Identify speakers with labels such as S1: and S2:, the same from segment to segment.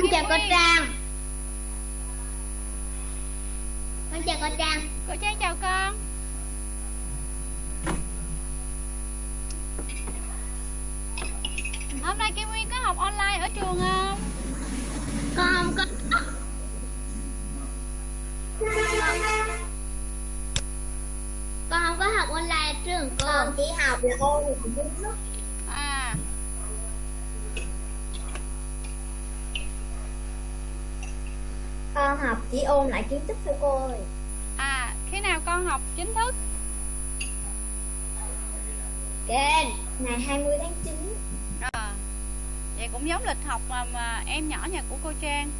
S1: con chào cô trang. Con chào cô trang.
S2: Cô trang chào con. Hôm nay kim nguyên có học online ở trường không?
S1: Con không có. Con không có học online ở trường cô. Con chỉ học là ôn
S2: à
S1: con học chỉ ôn lại kiến thức thôi cô ơi.
S2: À khi nào con học chính thức?
S1: Kênh ngày 20 tháng 9
S2: à, vậy cũng giống lịch học mà, mà em nhỏ nhà của cô Trang.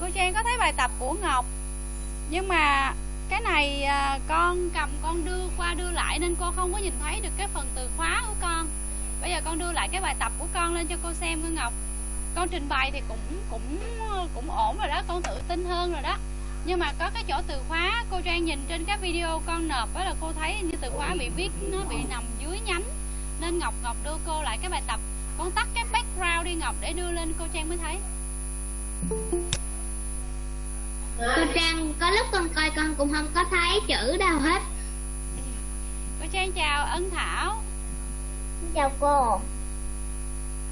S2: Cô Trang có thấy bài tập của Ngọc nhưng mà cái này à, con cầm con đưa qua đưa lại nên cô không có nhìn thấy được cái phần từ khóa của con. Bây giờ con đưa lại cái bài tập của con lên cho cô xem cô Ngọc. Con trình bày thì cũng cũng cũng ổn rồi đó con tự tin hơn rồi đó. Nhưng mà có cái chỗ từ khóa cô Trang nhìn trên các video con nộp đó là cô thấy như từ khóa bị viết nó bị nằm dưới nhánh. Nên Ngọc Ngọc đưa cô lại cái bài tập. Con tắt cái background đi Ngọc để đưa lên cô Trang mới thấy
S1: cô trang có lúc con coi con cũng không có thấy chữ đâu hết.
S2: Cô Trang chào Ân Thảo.
S1: Chào cô.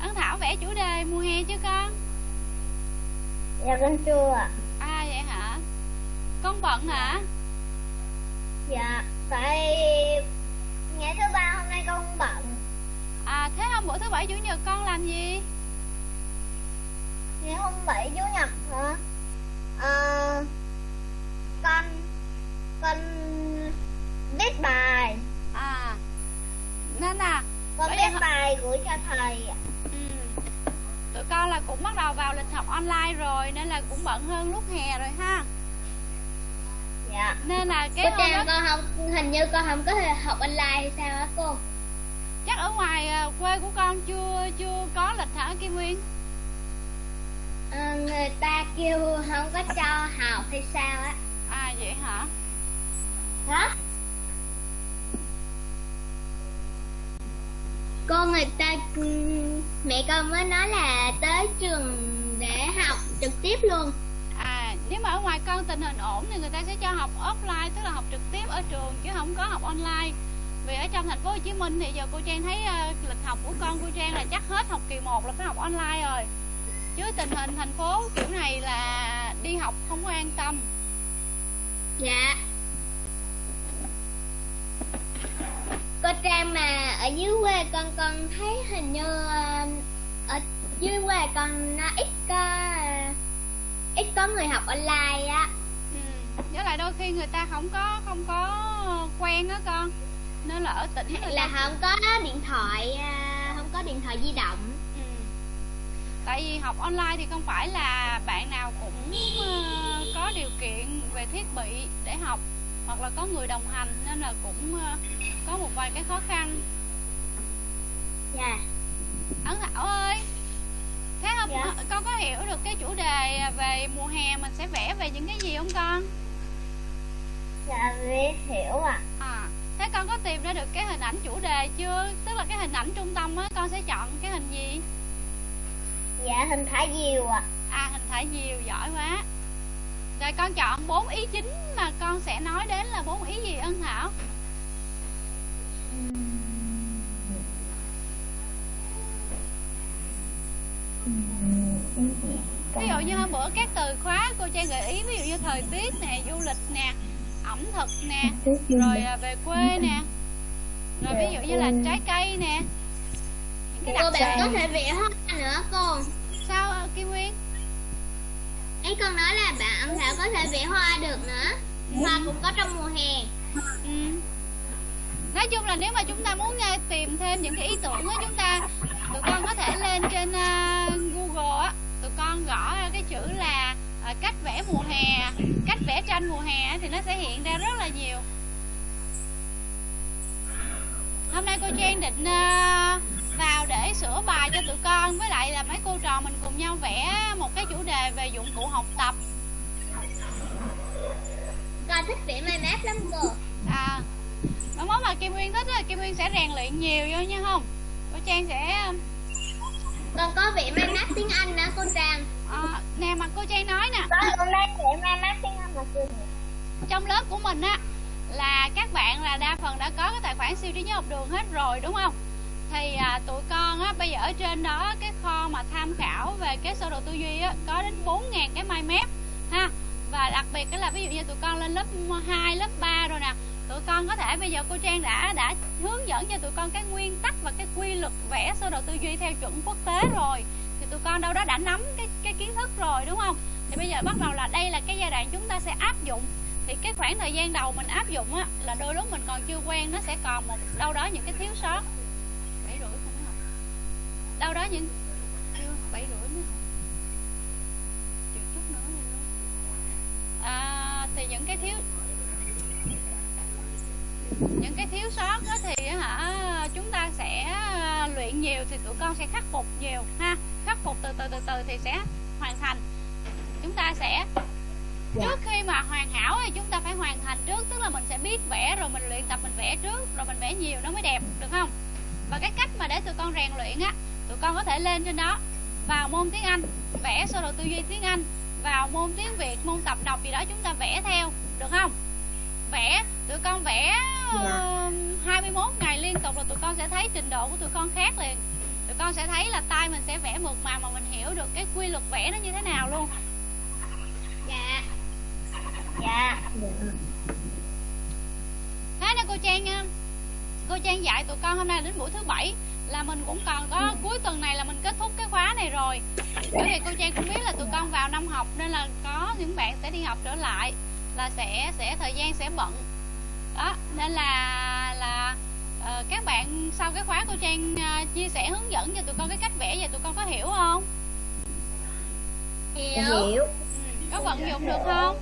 S2: Ân Thảo vẽ chủ đề mùa hè chứ con?
S1: Dạ con chưa ạ.
S2: À vậy hả? Con bận hả?
S1: Dạ tại ngày thứ ba hôm nay con bận.
S2: À thế hôm bữa thứ bảy chủ nhật con làm gì?
S1: Ngày hôm bảy chủ nhật hả ờ con con viết bài.
S2: À nên là
S1: con viết
S2: giờ-
S1: bài gửi cho thầy. Ạ.
S2: ừ, tụi con là cũng bắt đầu vào lịch học online rồi nên là cũng bận hơn lúc hè rồi ha.
S1: Dạ.
S2: Nên là cái
S1: cô trang
S2: đó
S1: con không hình như con không có thể học online hay sao á cô?
S2: Chắc ở ngoài à, quê của con chưa chưa có lịch hả Kim Nguyên
S1: Ờ, người ta kêu không có cho học hay sao á?
S2: À vậy hả?
S1: Hả? Cô người ta mẹ con mới nói là tới trường để học trực tiếp luôn.
S2: À nếu mà ở ngoài con tình hình ổn thì người ta sẽ cho học offline tức là học trực tiếp ở trường chứ không có học online. Vì ở trong thành phố Hồ Chí Minh thì giờ cô Trang thấy à, lịch học của con cô Trang là chắc hết học kỳ 1 là phải học online rồi chứ tình hình thành phố kiểu này là đi học không có an tâm
S1: dạ cô trang mà ở dưới quê con con thấy hình như ờ, ở dưới quê con nó ít có ờ, ít có người học online á
S2: ừ. với lại đôi khi người ta không có không có quen á con nên là ở tỉnh
S1: là không có điện thoại à, không có điện thoại di động.
S2: Tại vì học online thì không phải là bạn nào cũng ờ, có điều kiện về thiết bị để học hoặc là có người đồng hành nên là cũng ờ, có một vài cái khó khăn.
S1: dạ
S2: Ấn Thảo ơi, thế hôm
S1: Dạ.
S2: con có hiểu được cái chủ đề về mùa hè mình sẽ vẽ về những cái gì không con?
S1: dạ biết hiểu ạ
S2: À, thế con có tìm ra được cái hình ảnh chủ đề chưa? Tức là cái hình ảnh trung tâm á, con sẽ chọn cái hình gì?
S1: Dạ hình thả diều ạ.
S2: À hình thả diều giỏi quá. Rồi con chọn bốn ý chính mà con sẽ nói đến là bốn ý gì Ân Thảo? Ví dụ như hôm bữa các từ khóa cô Trang gợi ý Ví dụ như thời tiết nè, du lịch nè, ẩm thực nè Rồi à, về quê nè. Rồi ví dụ như là trái cây nè. Những cái
S1: cô
S2: đặc
S1: bạn có thể vẽ hoa nữa cô
S2: Sao à, Kim Nguyên?
S1: Ấy con nói là bạn thảo có thể vẽ hoa được nữa. Hoa cũng có trong mùa hè.
S2: Ừ. Nói chung là nếu mà chúng ta muốn uh, tìm thêm những cái ý tưởng á chúng ta tụi con có thể lên trên uh, Google á tụi con gõ cái chữ là uh, cách vẽ mùa hè cách vẽ tranh mùa hè thì nó sẽ hiện ra rất là nhiều. Hôm nay cô Trang định uh, vào để sửa bài cho tụi con với lại là mấy cô trò mình cùng nhau vẽ một cái chủ đề về dụng cụ học tập.
S1: Thích vẽ mai map lắm cô.
S2: À mai mốt mà kim nguyên thích á kim nguyên sẽ rèn luyện nhiều vô nha không? Cô trang sẽ
S1: con có vẽ mai map tiếng anh nữa cô trang?
S2: à, nè mà cô trang nói nè.
S1: Con đang vẽ mai map tiếng anh mà cô
S2: trong lớp của mình á là các bạn là đa phần đã có cái tài khoản siêu trí nhớ học đường hết rồi đúng không thì à, tụi con á bây giờ ở trên đó cái kho mà tham khảo về cái sơ đồ tư duy á có đến 4.000 cái mind map ha. Và đặc biệt cái là ví dụ như tụi con lên lớp 2, lớp 3 rồi nè tụi con có thể bây giờ cô Trang đã đã hướng dẫn cho tụi con cái nguyên tắc và cái quy luật vẽ sơ đồ tư duy theo chuẩn quốc tế rồi. Thì tụi con đâu đó đã nắm cái cái kiến thức rồi đúng không? Thì bây giờ bắt đầu là đây là cái giai đoạn chúng ta sẽ áp dụng. Thì cái khoảng thời gian đầu mình áp dụng á là đôi lúc mình còn chưa quen nó sẽ còn một đâu đó những cái thiếu sót bảy rưỡi không học đâu đó những chưa bảy rưỡi chịu chút nữa này luôn à, thì những cái thiếu những cái thiếu sót đó thì hả chúng ta sẽ à, luyện nhiều thì tụi con sẽ khắc phục nhiều ha. Khắc phục từ từ từ từ thì sẽ hoàn thành. Chúng ta sẽ dạ. trước khi mà hoàn hảo thì chúng ta phải hoàn thành trước tức là mình sẽ biết vẽ rồi mình luyện tập mình vẽ trước rồi mình vẽ nhiều nó mới đẹp được không? Và cái cách mà để tụi con rèn luyện á tụi con có thể lên trên đó vào môn tiếng anh vẽ sơ đồ tư duy tiếng anh vào môn tiếng việt môn tập đọc gì đó chúng ta vẽ theo được không? Vẽ tụi con vẽ uh, 21 ngày liên tục là tụi con sẽ thấy trình độ của tụi con khác liền. Tụi con sẽ thấy là tay mình sẽ vẽ mượt mà mà mình hiểu được cái quy luật vẽ nó như thế nào luôn.
S1: Dạ. Dạ.
S2: Thế nè cô trang nha. Cô trang dạy tụi con hôm nay đến buổi thứ bảy là mình cũng còn có cuối tuần này là mình kết thúc cái khóa này rồi. Bởi vì cô trang cũng biết là tụi con vào năm học nên là có những bạn sẽ đi học trở lại là sẽ sẽ thời gian sẽ bận. Đó nên là là uh, các bạn sau cái khóa cô trang uh, chia sẻ hướng dẫn cho tụi con cái cách vẽ vậy tụi con có hiểu không?
S1: Hiểu. Hiểu. Ừ,
S2: có vận dụng được không?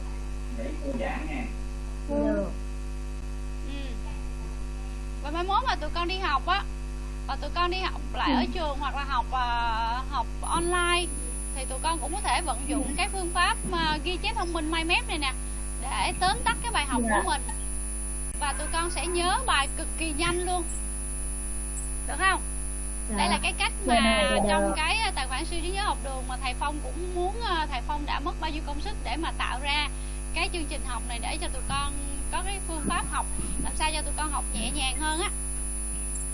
S1: Được
S2: ừ. và mai mốt mà tụi con đi học á và tụi con đi học lại ở trường hoặc là học uh, học online. Thì tụi con cũng có thể vận dụng cái phương pháp uh, ghi chép thông minh mind map này nè để tóm tắt cái bài học của mình. Và tụi con sẽ nhớ bài cực kỳ nhanh luôn. Được không? Đây là cái cách mà trong cái tài khoản siêu trí nhớ học đường mà thầy phong cũng muốn thầy phong đã mất bao nhiêu công sức để mà tạo ra cái chương trình học này để cho tụi con có cái phương pháp học làm sao cho tụi con học nhẹ nhàng hơn á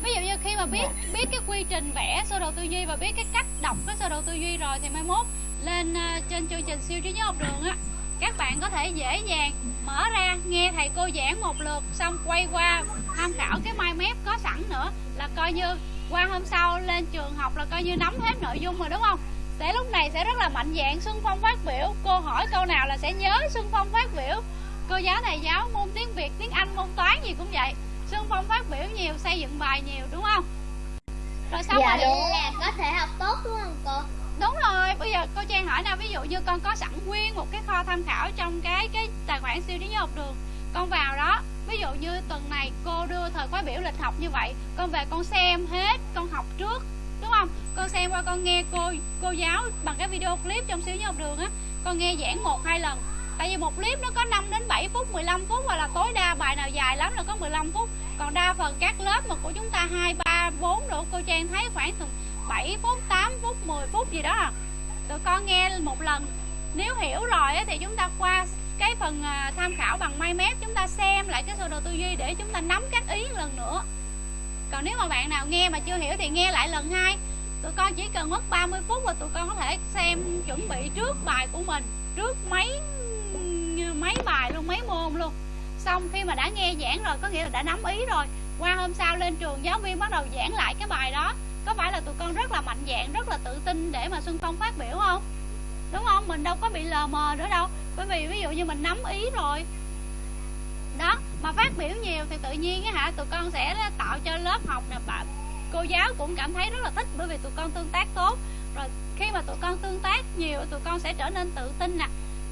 S2: ví dụ như khi mà biết biết cái quy trình vẽ sơ đồ tư duy và biết cái cách đọc cái sơ đồ tư duy rồi thì mai mốt lên uh, trên chương trình siêu trí nhớ học đường á các bạn có thể dễ dàng mở ra nghe thầy cô giảng một lượt xong quay qua tham khảo cái mind map có sẵn nữa là coi như qua hôm sau lên trường học là coi như nắm hết nội dung rồi đúng không? Sẽ lúc này sẽ rất là mạnh dạng xuân phong phát biểu. Cô hỏi câu nào là sẽ nhớ xuân phong phát biểu. Cô giáo thầy giáo môn tiếng việt tiếng anh môn toán gì cũng vậy xuân phong phát biểu nhiều xây dựng bài nhiều đúng không?
S1: Rồi xong dạ, rồi là có thể học tốt đúng không cô?
S2: Đúng rồi bây giờ cô trang hỏi nào ví dụ như con có sẵn nguyên một cái kho tham khảo trong cái cái tài khoản siêu trí nhớ học đường con vào đó ví dụ như tuần này cô đưa thời khóa biểu lịch học như vậy con về con xem hết con học trước đúng không? Con xem qua con nghe cô cô giáo bằng cái video clip trong siêu nhớ học đường á con nghe giảng một hai lần tại vì một clip nó có 5 đến 7 phút 15 phút hoặc là tối đa bài nào dài lắm là có 15 phút. Còn đa phần các lớp mà của chúng ta hai, ba, bốn độ cô trang thấy khoảng từ 7 phút 8 phút 10 phút gì đó à. tụi con nghe một lần. Nếu hiểu rồi thì chúng ta qua cái phần à, tham khảo bằng mind map, chúng ta xem lại cái sơ đồ tư duy để chúng ta nắm các ý lần nữa. Còn nếu mà bạn nào nghe mà chưa hiểu thì nghe lại lần hai. Tụi con chỉ cần mất 30 phút và tụi con có thể xem chuẩn bị trước bài của mình, trước mấy mấy bài luôn, mấy môn luôn. Xong khi mà đã nghe giảng rồi, có nghĩa là đã nắm ý rồi. Qua hôm sau lên trường, giáo viên bắt đầu giảng lại cái bài đó. Có phải là tụi con rất là mạnh dạng, rất là tự tin để mà xuân phong phát biểu không? Đúng không? Mình đâu có bị lờ mờ nữa đâu. Bởi vì ví dụ như mình nắm ý rồi. Đó, mà phát biểu nhiều thì tự nhiên á hả, tụi con sẽ tạo cho lớp học nè bạn cô giáo cũng cảm thấy rất là thích bởi vì tụi con tương tác tốt. Rồi khi mà tụi con tương tác nhiều, tụi con sẽ trở nên tự tin nè,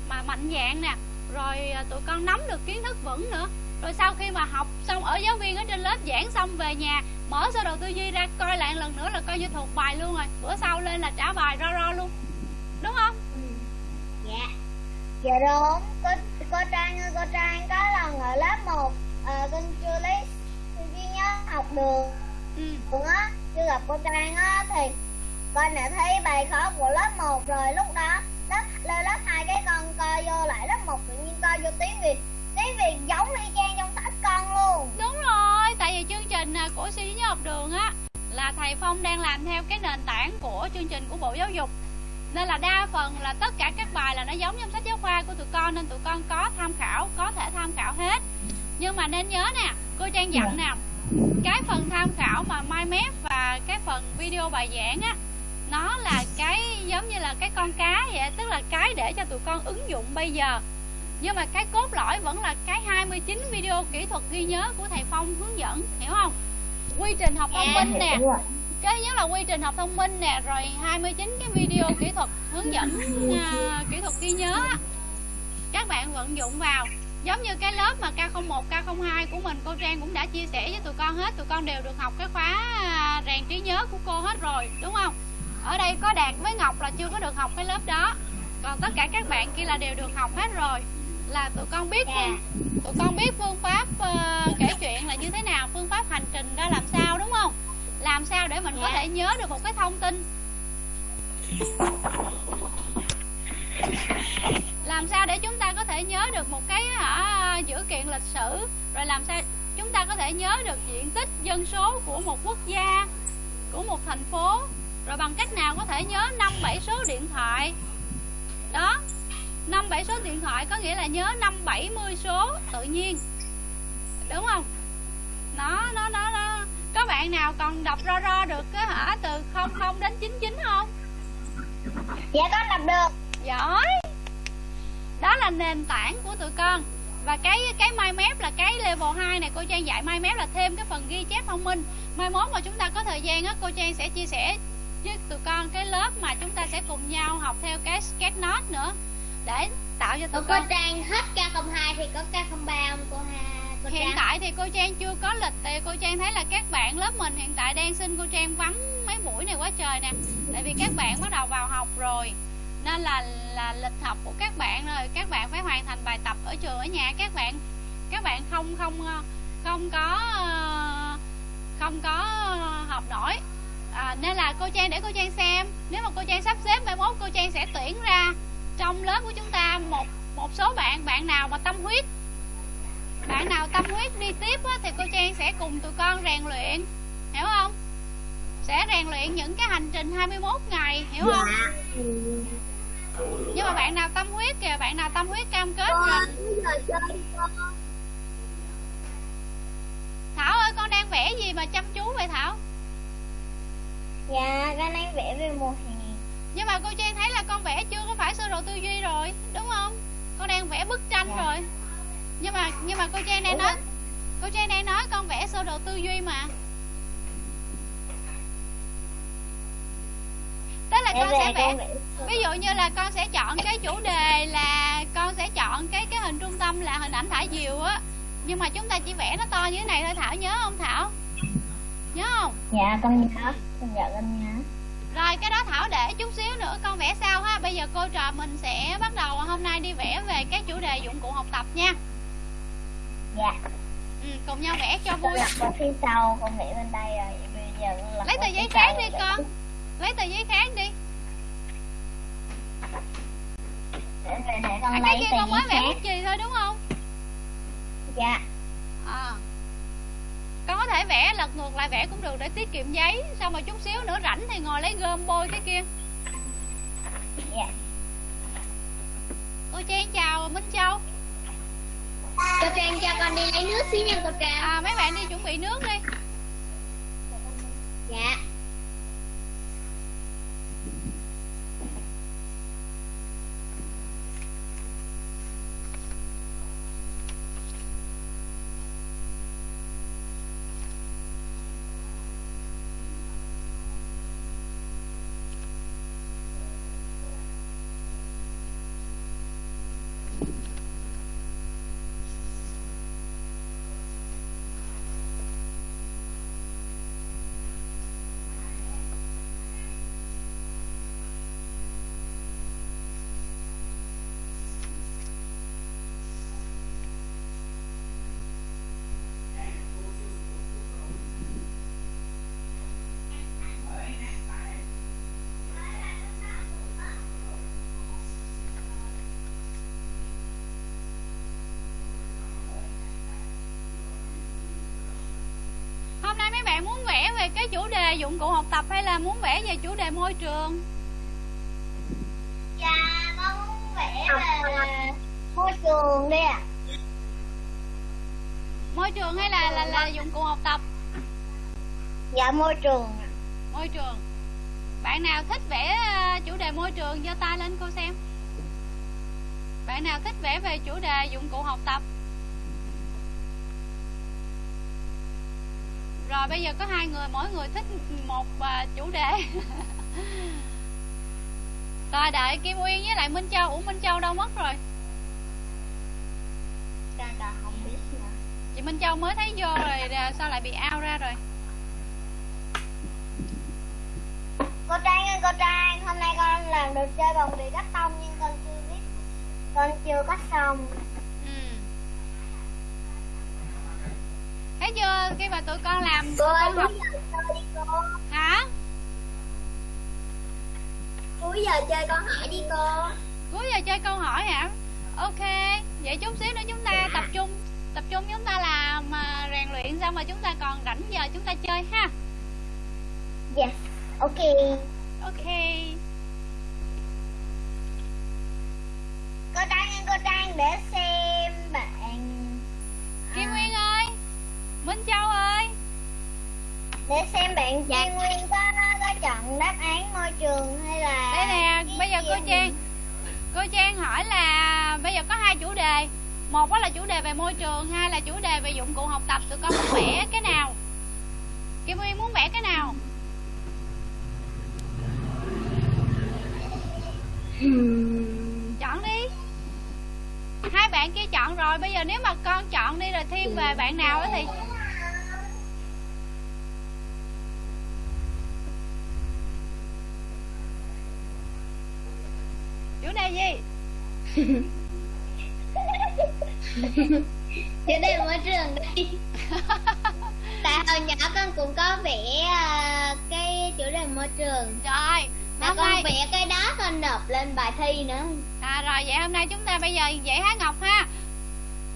S2: mà mạnh dạng nè rồi à, tụi con nắm được kiến thức vững nữa. Rồi sau khi mà học xong ở giáo viên ở trên lớp giảng xong về nhà mở sơ đồ tư duy ra coi lại lần nữa là coi như thuộc bài luôn rồi. Bữa sau lên là trả bài ro ro luôn. Đúng không?
S1: Ừ. dạ. Dạ đúng, cô, cô Trang ơi, cô Trang có lần ở lớp 1 à, con chưa lấy duy nhớ học được.
S2: Ừ.
S1: Á, chưa gặp cô Trang á thì con đã thấy bài khó của lớp 1 rồi. Lúc đó lớp lên lớp 2 cái con vô lại lớp 1 tự nhiên coi vô tiếng Việt. Tiếng Việt giống y chang trong sách con luôn.
S2: Đúng rồi tại vì chương trình à, của suy nhớ học đường á là thầy Phong đang làm theo cái nền tảng của chương trình của Bộ Giáo dục. Nên là đa phần là tất cả các bài là nó giống trong sách giáo khoa của tụi con nên tụi con có tham khảo có thể tham khảo hết. Nhưng mà nên nhớ nè cô trang dặn nè cái phần tham khảo mà mai mép và cái phần video bài giảng á nó là cái giống như là cái con cá vậy tức là cái để cho tụi con ứng dụng bây giờ. Nhưng mà cái cốt lõi vẫn là cái 29 video kỹ thuật ghi nhớ của thầy Phong hướng dẫn hiểu không? Quy trình học thông minh nè. Cái nhất là quy trình học thông minh nè rồi 29 cái video kỹ thuật hướng dẫn uh, kỹ thuật ghi nhớ các bạn vận dụng vào. Giống như cái lớp mà K01 K02 của mình cô Trang cũng đã chia sẻ với tụi con hết. Tụi con đều được học cái khóa à, rèn trí nhớ của cô hết rồi đúng không ở đây có đạt với Ngọc là chưa có được học cái lớp đó. Còn tất cả các bạn kia là đều được học hết rồi. Là tụi con biết phương, tụi con biết phương pháp uh, kể chuyện là như thế nào phương pháp hành trình ra làm sao đúng không? Làm sao để mình có thể nhớ được một cái thông tin? Làm sao để chúng ta có thể nhớ được một cái hả, dữ kiện lịch sử? Rồi làm sao chúng ta có thể nhớ được diện tích dân số của một quốc gia của một thành phố rồi bằng cách nào có thể nhớ năm bảy số điện thoại? Đó năm bảy số điện thoại có nghĩa là nhớ năm bảy mươi số tự nhiên. Đúng không? Nó nó nó nó. Có bạn nào còn đọc ro ro được cái hả? Từ 00 đến 99 không?
S1: Dạ con đọc được.
S2: Giỏi. Đó là nền tảng của tụi con. Và cái cái mai mép là cái level 2 này cô Trang dạy mai mép là thêm cái phần ghi chép thông minh. Mai mốt mà chúng ta có thời gian á cô Trang sẽ chia sẻ với tụi con cái lớp mà chúng ta sẽ cùng nhau học theo cái sketch note nữa. Để tạo cho tụi
S1: cô
S2: con.
S1: Trang hết K02 thì có K03 không cô ha cô
S2: hiện
S1: Trang?
S2: tại thì cô Trang chưa có lịch thì cô Trang thấy là các bạn lớp mình hiện tại đang xin cô Trang vắng mấy buổi này quá trời nè. Tại vì các bạn bắt đầu vào học rồi nên là là lịch học của các bạn rồi. Các bạn phải hoàn thành bài tập ở trường ở nhà. Các bạn các bạn không không không có không có học nổi à, nên là cô Trang để cô Trang xem. Nếu mà cô Trang sắp xếp mai mốt cô Trang sẽ tuyển ra trong lớp của chúng ta một một số bạn bạn nào mà tâm huyết. Bạn nào tâm huyết đi tiếp á, thì cô Trang sẽ cùng tụi con rèn luyện. Hiểu không? Sẽ rèn luyện những cái hành trình 21 ngày hiểu không?
S1: Dạ.
S2: nhưng mà bạn nào tâm huyết kìa bạn nào tâm huyết cam kết rồi Thảo ơi con đang vẽ gì mà chăm chú vậy Thảo
S1: dạ con đang vẽ về mùa hè.
S2: Nhưng mà cô Trang thấy là con vẽ chưa có phải sơ đồ tư duy rồi đúng không? Con đang vẽ bức tranh dạ. rồi. Nhưng mà nhưng mà cô Trang đang nói cô Trang đang nói con vẽ sơ đồ tư duy mà. Tức là con sẽ vẽ ví dụ như là con sẽ chọn cái chủ đề là con sẽ chọn cái cái hình trung tâm là hình ảnh thả diều á. Nhưng mà chúng ta chỉ vẽ nó to như thế này thôi thảo nhớ không thảo nhớ không?
S1: Dạ con nhớ con dạ con nhớ
S2: rồi cái đó Thảo để chút xíu nữa con vẽ sau ha. Bây giờ cô trò mình sẽ bắt đầu hôm nay đi vẽ về các chủ đề dụng cụ học tập nha.
S1: Dạ.
S2: Ừ, Cùng nhau vẽ cho vui.
S1: Con phía sau con vẽ bên đây rồi. Bây giờ
S2: Lấy tờ giấy khác đi con. Lấy tờ giấy khác đi.
S1: Để, để con
S2: à,
S1: lấy
S2: cái kia con mới vẽ bút chì thôi đúng không?
S1: Dạ.
S2: À con có thể vẽ lật ngược lại vẽ cũng được để tiết kiệm giấy. Xong rồi chút xíu nữa rảnh thì ngồi lấy gom bôi cái kia.
S1: Dạ.
S2: Cô trang chào minh châu.
S1: Cô trang cho con đi lấy nước xíu nha cô trang.
S2: À mấy bạn đi chuẩn bị nước đi.
S1: Dạ
S2: về cái chủ đề dụng cụ học tập hay là muốn vẽ về chủ đề môi trường?
S1: Dạ con muốn vẽ về môi trường đi ạ.
S2: Môi trường hay là là là dụng cụ học tập?
S1: Dạ môi trường
S2: môi trường. Bạn nào thích vẽ ờ, chủ đề môi trường? Giơ tay lên cô xem. Bạn nào thích vẽ về chủ đề dụng cụ học tập rồi bây giờ có hai người mỗi người thích một ờ, chủ đề. Rồi đợi kim uyên với lại minh châu. Ủa minh châu đâu mất rồi?
S1: Con còn không biết nữa.
S2: Chị minh châu mới thấy vô rồi à, sao lại bị out ra rồi?
S1: Cô Trang ơi cô Trang Hôm nay con làm đồ chơi bằng bìa cắt tông Nhưng con chưa biết Con chưa cắt xong
S2: ừ. Thấy chưa? Khi mà tụi con làm
S1: Cô
S2: tụi con học
S1: cô
S2: hả?
S1: Cuối giờ chơi con hỏi đi cô
S2: cuối giờ chơi câu hỏi hả? Ok vậy chút xíu nữa chúng ta tập trung tập trung chúng ta làm à, rèn luyện xong mà chúng ta còn rảnh giờ chúng ta chơi ha.
S1: Yes Ok.
S2: Ok.
S1: Cô ơi cô Trang để xem bạn
S2: kim
S1: à,
S2: nguyên ơi minh châu ơi.
S1: Để xem bạn Kim Nguyên có, có chọn đáp án môi trường hay là
S2: đây nè bây giờ cô trang cô trang hỏi là bây giờ có hai chủ đề. Một đó là chủ đề về môi trường hai là chủ đề về dụng cụ học tập tụi con muốn vẽ cái nào? Kim nguyên muốn vẽ cái nào? Chọn đi. Hai bạn kia chọn rồi bây giờ nếu mà con chọn đi rồi thiên về bạn nào đó thì gì?
S1: Chủ đề môi trường đi. Tại hồi nhỏ con cũng có vẽ à, cái chủ đề môi trường.
S2: Rồi
S1: Mà con
S2: nay
S1: vẽ cái đó con nộp lên bài thi nữa.
S2: À rồi vậy hôm nay chúng ta bây giờ dạy há ngọc ha.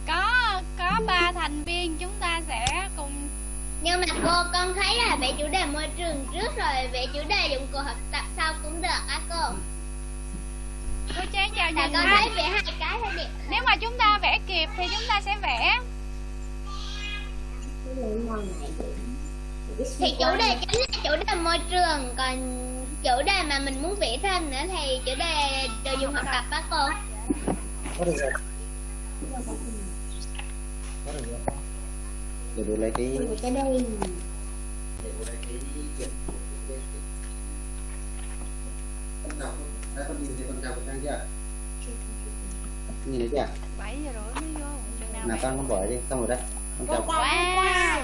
S2: Có có ba thành viên chúng ta sẽ cùng
S1: Nhưng mà cô con thấy là vẽ chủ đề môi trường trước rồi vẽ chủ đề dụng cụ học tập sau cũng được á cô
S2: cô trang chào nhìn
S1: con thấy vẽ hai cái là đẹp
S2: nếu mà chúng ta vẽ kịp thì chúng ta sẽ vẽ
S1: Thì chủ đề chính là chủ đề môi trường Còn chủ đề mà mình muốn vẽ thêm nữa thì chủ đề đồ dùng học tập á cô
S3: có được rồi có được rồi để bố lấy cái
S1: cái đây
S3: để bố lấy cái đọc đã con nhìn thấy con đọc trang chưa? Nhìn thấy chưa?
S2: 7 giờ rưỡi mới vô nào
S3: nào con con bỏ đi xong rồi đấy con chào
S2: wow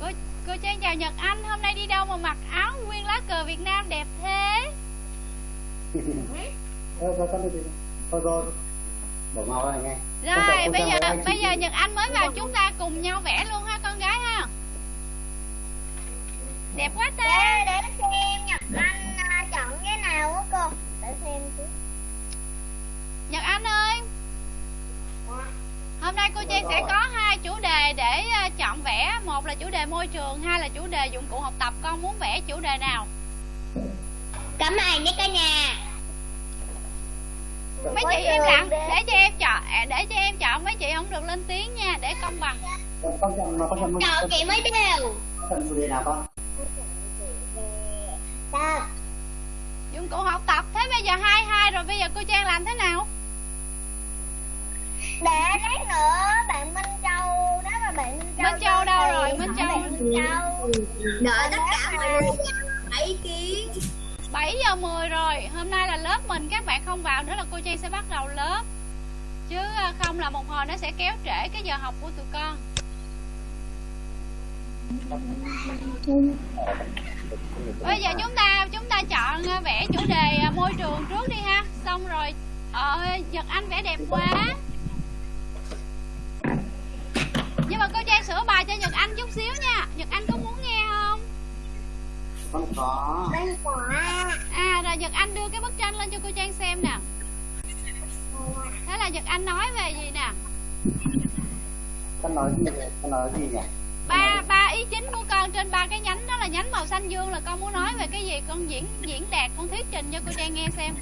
S2: cô cô trang chào nhật anh hôm nay đi đâu mà mặc áo nguyên lá cờ việt nam đẹp thế?
S3: Thôi thôi con đi đi thôi rồi bỏ mau này nghe. Con chào-
S2: rồi
S3: con
S2: bây
S3: chào
S2: giờ bây giờ nhật anh mới vào chúng ta cùng nhau vẽ luôn ha con gái ha. Đẹp quá
S1: Để,
S2: ta
S1: để xem Nhật Anh chọn cái nào á cô? Để xem trước
S2: nhật anh ơi. Hôm nay cô trang sẽ có hai chủ đề để à, chọn vẽ. Một là chủ đề môi trường hai là chủ đề dụng cụ học tập. Con muốn vẽ chủ đề nào?
S1: Cảm ơn nhé cả nhà.
S2: Mấy
S1: Môi
S2: chị im
S1: trường
S2: lặng để cho em chọn à, để cho em chọn. Mấy chị không được lên tiếng nha để công bằng.
S3: Chọn
S1: chị mới đều
S3: chọn chủ đề nào con?
S1: Tập
S2: dụng cụ học tập thế bây giờ hai hai rồi bây giờ cô trang làm thế nào?
S1: Để lát nữa bạn Minh Châu Nếu mà bạn Minh Châu
S2: Minh Châu đâu rồi? Minh Châu.
S1: bạn Minh Châu.
S4: Đợi tất cả mọi người hỏi ý kiến.
S2: 7 giờ 10 rồi. Hôm nay là lớp mình. Các bạn không vào nữa là cô trang sẽ bắt đầu lớp. Chứ à, không là một hồi nó sẽ kéo trễ cái giờ học của tụi con. Bây giờ chúng ta chúng ta chọn à, vẽ chủ đề à, môi trường trước đi ha xong rồi. Ờ nhật anh vẽ đẹp quá. Nhưng mà cô trang sửa bài cho nhật anh chút xíu nha. Nhật anh có muốn nghe không?
S3: Con có.
S1: Bên quả
S2: à rồi nhật anh đưa cái bức tranh lên cho cô trang xem nè. Thế là nhật anh nói về gì nè?
S3: Con nói gì con nói gì nhỉ
S2: ba ba ý chính của con trên ba cái nhánh đó là nhánh màu xanh dương là con muốn nói về cái gì? Con diễn diễn đạt con thuyết trình cho cô trang nghe xem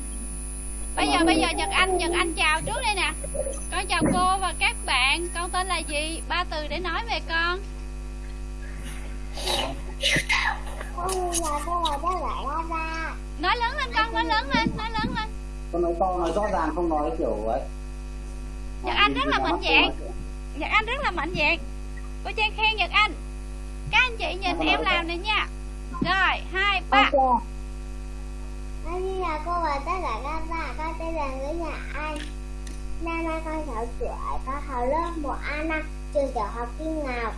S2: bây giờ bây giờ nhật anh nhật anh chào trước đây nè. Con chào cô và các bạn. Con tên là gì? Ba từ để nói về con. Nói lớn lên con nói lớn lên nói lớn lên.
S3: Con nói to nói rõ ràng không nói kiểu ấy.
S2: Nhật Anh rất là mạnh dạn. Nhật Anh rất là mạnh dạn. Cô Trang khen Nhật Anh. Các anh chị nhìn em làm này nha. Rồi, hai, ba.
S1: Ok Anh là cô và tất cả các bạn. Con tên là Nguyễn Nhà Anh. Năm nay con 6 tuổi Con học lớp 1A năm Trường tiểu học Kim Ngọc.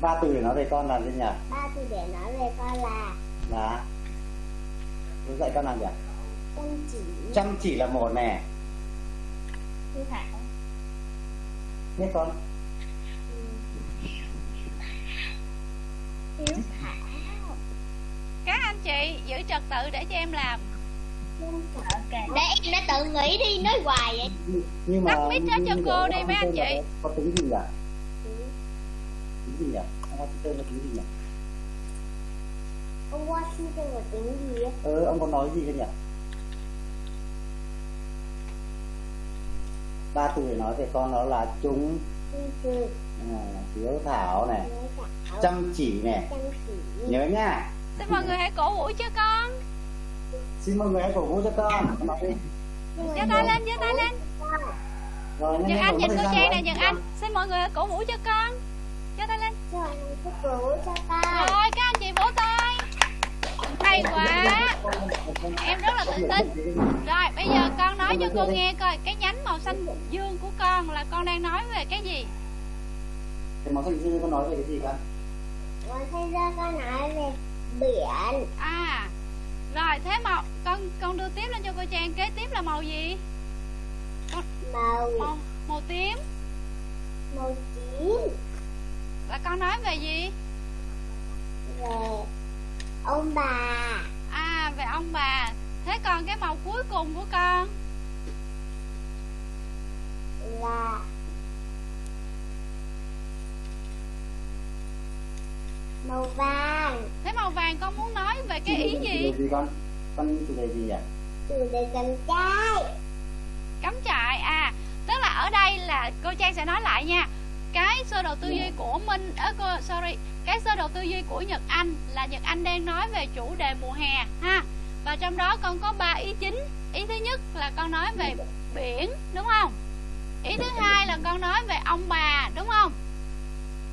S3: Ba từ để nói về con là gì nhỉ?
S1: Ba từ để nói về con là
S3: là tôi dạy con làm gì ạ?
S1: Chăm chỉ.
S3: Chăm chỉ là một nè.
S1: Hiếu thảo
S3: biết con.
S1: Hiếu. thảo
S2: Các anh chị giữ trật tự để cho em làm.
S1: Để em đã tự nghĩ đi nói hoài vậy.
S3: Nhưng mà
S2: Tắt mic hết cho cô đi mấy anh chị.
S3: có tính gì nhỉ tính gì nhỉ? Ông có tên là gì nhỉ?
S1: Ông Washington là tiếng gì á?
S3: Ờ ông có nói gì cơ nhỉ? Ba từ để nói về con đó là chúng
S1: Trung trường
S3: à, hiếu thảo này chăm chỉ này. Nhớ nha
S2: Xin mọi người hãy cổ vũ cho con.
S3: Xin mọi người hãy cổ vũ cho con.
S2: Giơ tay lên giơ tay lên.
S3: Rồi
S2: Nhật Anh nhìn cô Trang nè
S3: rồi.
S2: Nhật Anh. Xin mọi người hãy cổ vũ cho con. Giơ tay lên. Rồi các anh chị vỗ tay. Hay quá. Em rất là tự tin. Rồi bây giờ con nói cho cô nghe coi Cái nhánh màu xanh dương của con là con đang nói về cái gì?
S3: Thì món xanh dư con nói về cái gì con?
S1: Còn thay ra con nói về biển
S2: À Rồi thế màu Con con đưa tiếp lên cho cô Trang Kế tiếp là màu gì?
S1: Màu.
S2: Màu, màu tím.
S1: Màu tím.
S2: Và con nói về gì?
S1: Về Ông bà.
S2: À về ông bà. Thế còn cái màu cuối cùng của con?
S1: Là Màu vàng
S2: vàng con muốn nói về cái ý gì?
S3: Gì con. Con chủ đề gì nhỉ
S1: Chủ đề cầm trai
S2: Cắm trại À. Tức là ở đây là cô Trang sẽ nói lại nha. Cái sơ đồ tư duy của Minh à, cô, Sorry. Cái sơ đồ tư duy của Nhật Anh Là Nhật Anh đang nói về chủ đề mùa hè ha. Và trong đó con có 3 ý chính. Ý thứ nhất là con nói về biển Đúng không? Ý thứ hai là con nói về ông bà Đúng không?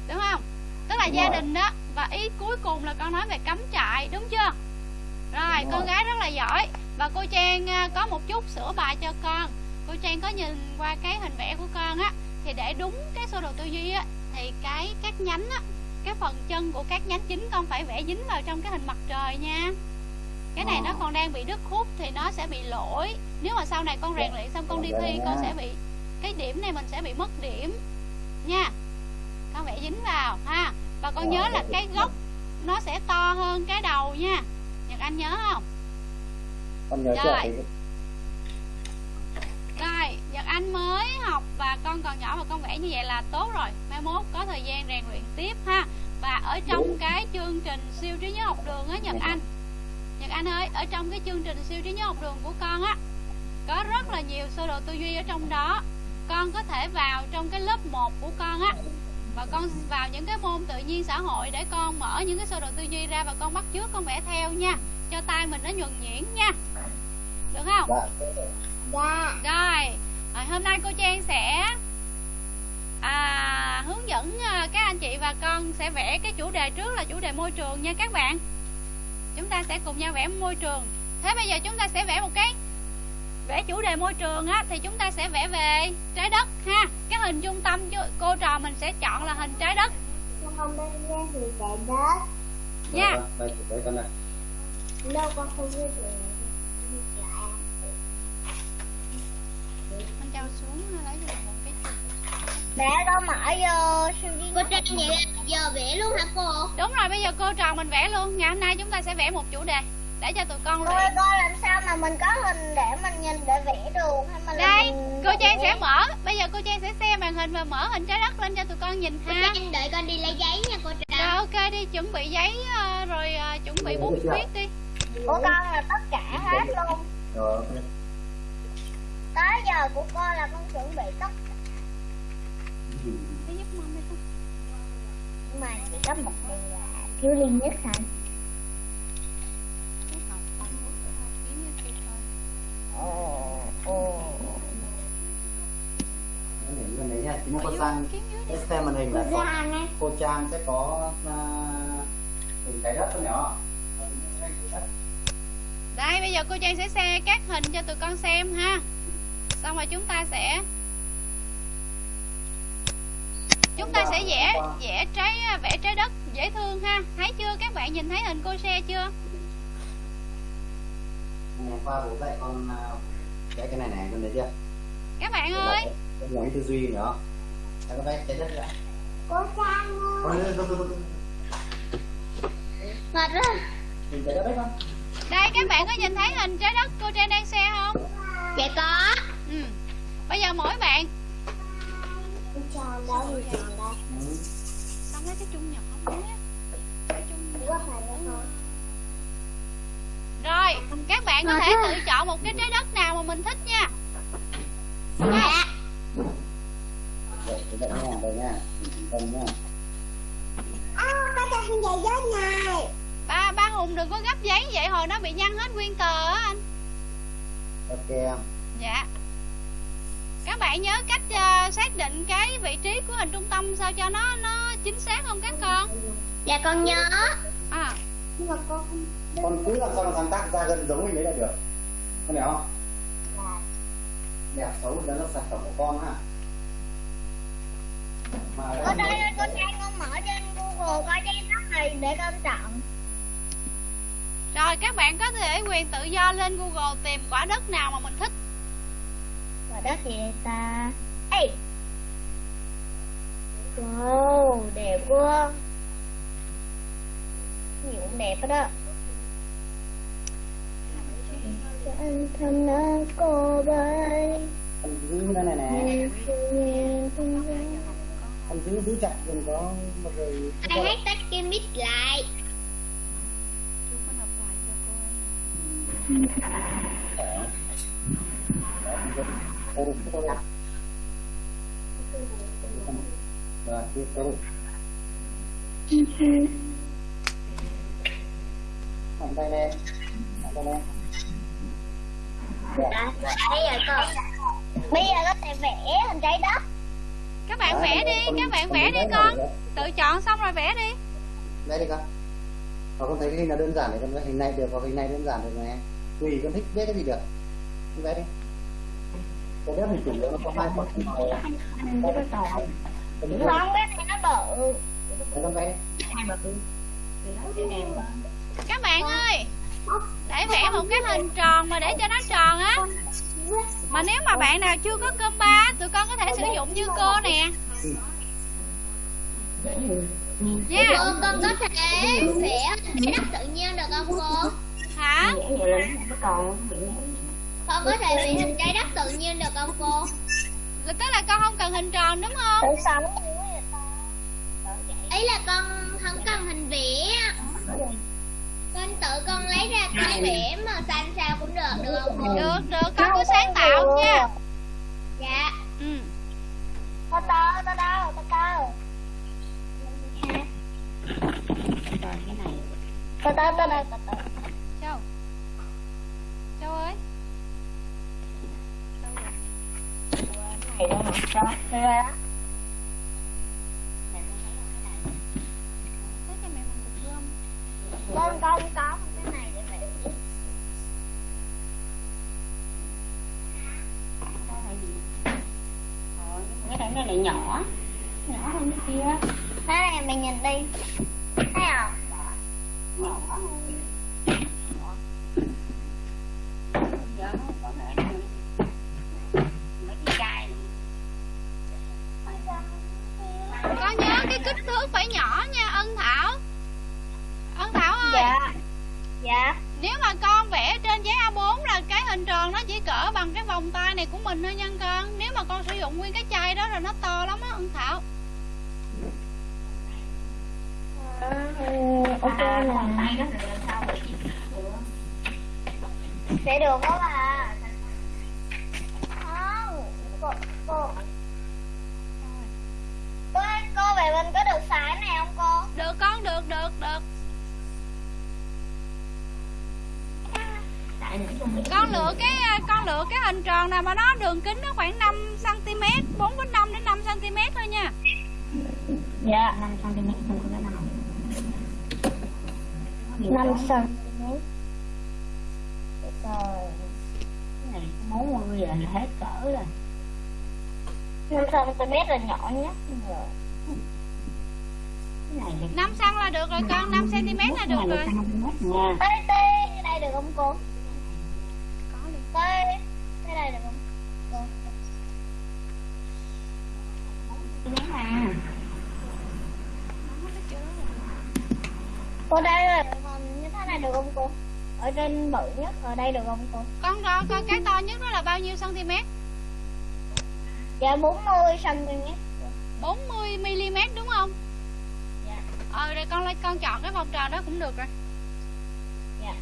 S2: Đúng không? Tức là
S3: Đúng
S2: gia
S3: rồi.
S2: đình đó Và ý cuối cùng là con nói về cắm trại Đúng chưa? Rồi
S3: Đúng
S2: con
S3: rồi.
S2: gái rất là giỏi. Và cô Trang à, có một chút sửa bài cho con. Cô Trang có nhìn qua cái hình vẽ của con á Thì để đúng cái sơ đồ tư duy á Thì cái các nhánh á Cái phần chân của các nhánh chính con phải vẽ dính vào trong cái hình mặt trời nha. Cái này nó
S3: Ờ.
S2: còn đang bị đứt khúc thì nó sẽ bị lỗi. Nếu mà sau này con rèn luyện xong con đi thi con sẽ bị Cái điểm này mình sẽ bị mất điểm Nha. Con vẽ dính vào ha Và con nhớ là cái gốc nó sẽ to hơn cái đầu nha. Nhật Anh nhớ không?
S3: con nhớ
S2: Rồi. Rồi, Nhật Anh mới học và con còn nhỏ mà con vẽ như vậy là tốt rồi. Mai mốt có thời gian rèn luyện tiếp ha. Và ở trong cái chương trình siêu trí nhớ học đường á Nhật Anh. Nhật Anh ơi, ở trong cái chương trình siêu trí nhớ học đường của con á Có rất là nhiều sơ đồ tư duy ở trong đó. Con có thể vào trong cái lớp 1 của con á Và con vào những cái môn tự nhiên xã hội để con mở những cái sơ đồ tư duy ra Và con bắt chước con vẽ theo nha Cho tay mình nó nhuần nhuyễn nha Được không?
S3: dạ
S1: Dạ
S2: Rồi, à, hôm nay cô Trang sẽ à, hướng dẫn à, các anh chị và con sẽ vẽ cái chủ đề trước là chủ đề môi trường nha các bạn. Chúng ta sẽ cùng nhau vẽ môi trường. Thế bây giờ chúng ta sẽ vẽ một cái vẽ chủ đề môi trường á thì chúng ta sẽ vẽ về trái đất ha. Cái hình trung tâm cho cô trò mình sẽ chọn là hình trái đất
S1: Con không biết ra thì trái đất
S2: nha.
S3: Đây đây con này
S1: Đâu con không biết được
S2: Con trao xuống lấy cho mình một cái
S1: Để con mở vô Cô Trang vậy giờ vẽ luôn hả cô?
S2: Đúng rồi, bây giờ cô trò mình vẽ luôn. Ngày hôm nay chúng ta sẽ vẽ một chủ đề để cho tụi con
S1: Cô
S2: luyện.
S1: cô làm sao mà mình có hình để mình nhìn để vẽ được hay mà là
S2: Đây,
S1: mình
S2: cô Trang sẽ mở. Bây giờ cô Trang sẽ xem màn hình và mở hình trái đất lên cho tụi con nhìn
S1: Cô
S2: ha.
S1: Trang đợi con đi lấy giấy nha cô Trang.
S2: Rồi ok đi chuẩn bị giấy ờ, rồi ờ, chuẩn bị bút viết đi.
S1: Của con là tất cả hết luôn.
S3: Rồi ok.
S1: tới giờ của con là con chuẩn bị tất nhưng mà chỉ có một điều là thiếu duy nhất thôi
S2: Bút học con bút học ký như kia thôi
S1: ồ ồ
S3: Cái này bên đấy nha chúng ta có sang cái xem màn hình là có cô Trang sẽ có hình trái đất không nhỏ
S2: Đây, bây giờ cô Trang sẽ xe các hình cho tụi con xem ha. Xong rồi chúng ta sẽ Chúng ta sẽ vẽ vẽ trái vẽ trái đất dễ thương ha. Thấy chưa? Các bạn nhìn thấy hình cô xe chưa?
S3: Ngày qua bố dạy con à, cái cái này này con thấy chưa?
S2: Các bạn ơi!
S3: con nói tư duy nữa. Đây, con vẽ trái đất ra
S1: cô trang
S3: con lên con con
S1: mệt rồi.
S3: Hình trái đất đấy con
S2: Đây các bạn có nhìn thấy hình trái đất cô Trang đang xe không?
S1: Dạ có.
S2: Ừ. Bây giờ mỗi bạn.
S1: Cô trang đâu cô trang đâu
S3: ừ.
S2: Xong lấy cái chung nhỏ nhé Cái chung
S1: đó không
S2: Rồi các bạn có thể tự chọn một cái trái đất nào mà mình thích nha.
S1: Dạ
S2: Ba ba Hùng đừng có gấp giấy vậy hồi nó bị nhăn hết nguyên tờ á anh.
S3: Ok em.
S2: Dạ. Các bạn nhớ cách ờ, xác định cái vị trí của hình trung tâm sao cho nó nó chính xác không các con?
S1: Dạ con nhớ.
S2: À,
S1: nhưng mà con
S3: Con cứ làm sao mà sáng tác ra gần giống mình đấy là được. Con hiểu không?
S1: dạ.
S3: Đẹp xấu đó là sản phẩm của con ha. Mà
S1: ở đây cô trang con mở trên google coi trên đất này để con chọn
S2: Rồi các bạn có thể quyền tự do lên Google tìm quả đất nào mà mình thích.
S1: Và đất gì vậy ta? Ê! Wow đẹp quá. Nhiều cũng đẹp hết đó anh thân đã cô bay
S3: đây này nè. Anh cứ giữ chặt đừng có một người anh
S1: hát tắt cái mic lại?
S3: Ừ. Rồi, tiếp tục. Bàn tay nè, bàn tay nè.
S1: Đã, bây giờ con bây giờ có thể vẽ hình trái đất
S2: Các bạn vẽ đi, các bạn vẽ đi con Tự chọn xong rồi vẽ đi
S3: Đây đi con. Con thấy cái hình nào đơn giản thì con vẽ hình này được, hoặc hình này đơn giản được nè. Tùy con thích vẽ cái gì được. Con vẽ đi. Cái vẽ hình chủ yếu nó có hai con. Đây con. Con vẽ
S1: không cái này nó bự
S3: con vẽ đi.
S2: Các bạn ơi Để vẽ một cái hình tròn mà để cho nó tròn á. Mà nếu mà bạn nào chưa có cơm ba Tụi con có thể sử dụng như cô nè. Nha.
S1: Cô con có thể vẽ hình trái đất tự nhiên được không cô?
S2: Hả?
S1: Con có thể vẽ hình trái đất tự nhiên được không cô?
S2: Là Tức là con không cần hình tròn đúng không?
S1: Ý là con không cần hình vẽ con tự con lấy ra cái vẽ màu xanh sao cũng được được không? Cô
S2: Được được con cứ sáng tạo nha.
S1: Dạ.
S2: Ừ.
S1: to to to to to to to to to to to
S2: Châu. Châu ơi.
S1: Này đâu mà cho đây đó
S2: Thấy cho mẹ một cục gom
S1: con con có một cái này để vẽ cái này này nhỏ. Nhỏ hơn cái kia. Thế này mình nhìn đi. Thấy không?
S2: Con nhớ cái kích thước phải nhỏ nha Ân Thảo Ân Thảo ơi
S1: dạ dạ
S2: Nếu mà con vẽ trên giấy A4 là cái hình tròn nó chỉ cỡ bằng cái vòng tay này của mình thôi nha con Nếu mà con sử dụng nguyên cái chai đó rồi nó to lắm á Ân Thảo
S1: là sẽ được đó bà. Không cô cô cô cô về mình có được xài này không cô?
S2: Được con được được được. Con lựa cái à, con lựa cái hình tròn nào mà nó đường kính nó khoảng 5 cm 4,5 đến 5 cm thôi nha.
S1: Dạ 5 cm không có nào 5 cm
S5: Trời Cái này bốn mươi là hết cỡ rồi.
S1: 5 cm là nhỏ nhất rồi
S5: Cái này
S2: 5 cm là được rồi con? 5 cm là được rồi.
S1: Tê tê, đây được không cô?
S2: có liền.
S1: Tê, cái này được không? Cô.
S5: Cái
S1: Cô đây là còn như thế này được không cô? Ở trên bự nhất, ở đây được không cô?
S2: con coi coi cái to nhất đó là bao nhiêu cm
S1: Dạ 40 cm
S2: 40 mm đúng không?
S1: Dạ.
S2: Ờ đây con lấy con chọn cái vòng tròn đó cũng được rồi.
S1: Dạ.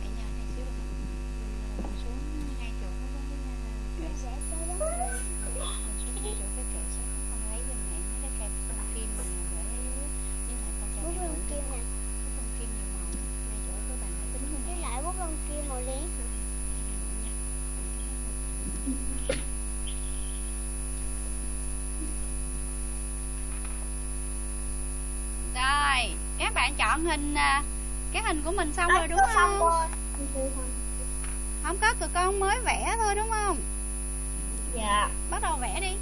S2: Cái nhà này xíu nữa. Mình xuống ngay chỗ cái cái xuống ngay chỗ cái kệ sách con lấy giùm mẹ mấy cái kẹp con kim mà để với lại con cho
S1: Bút
S2: mẹ
S1: lông
S2: đủ
S1: kim nè
S2: cái con kim nhiều màu ngay chỗ cái bàn máy tính của
S1: Với
S2: mẹ
S1: lại bút lông kim màu đen
S2: rồi các bạn chọn hình à, cái hình của mình xong rồi đúng không? không có tụi con mới vẽ thôi đúng không?
S1: Dạ.
S2: Bắt đầu vẽ đi.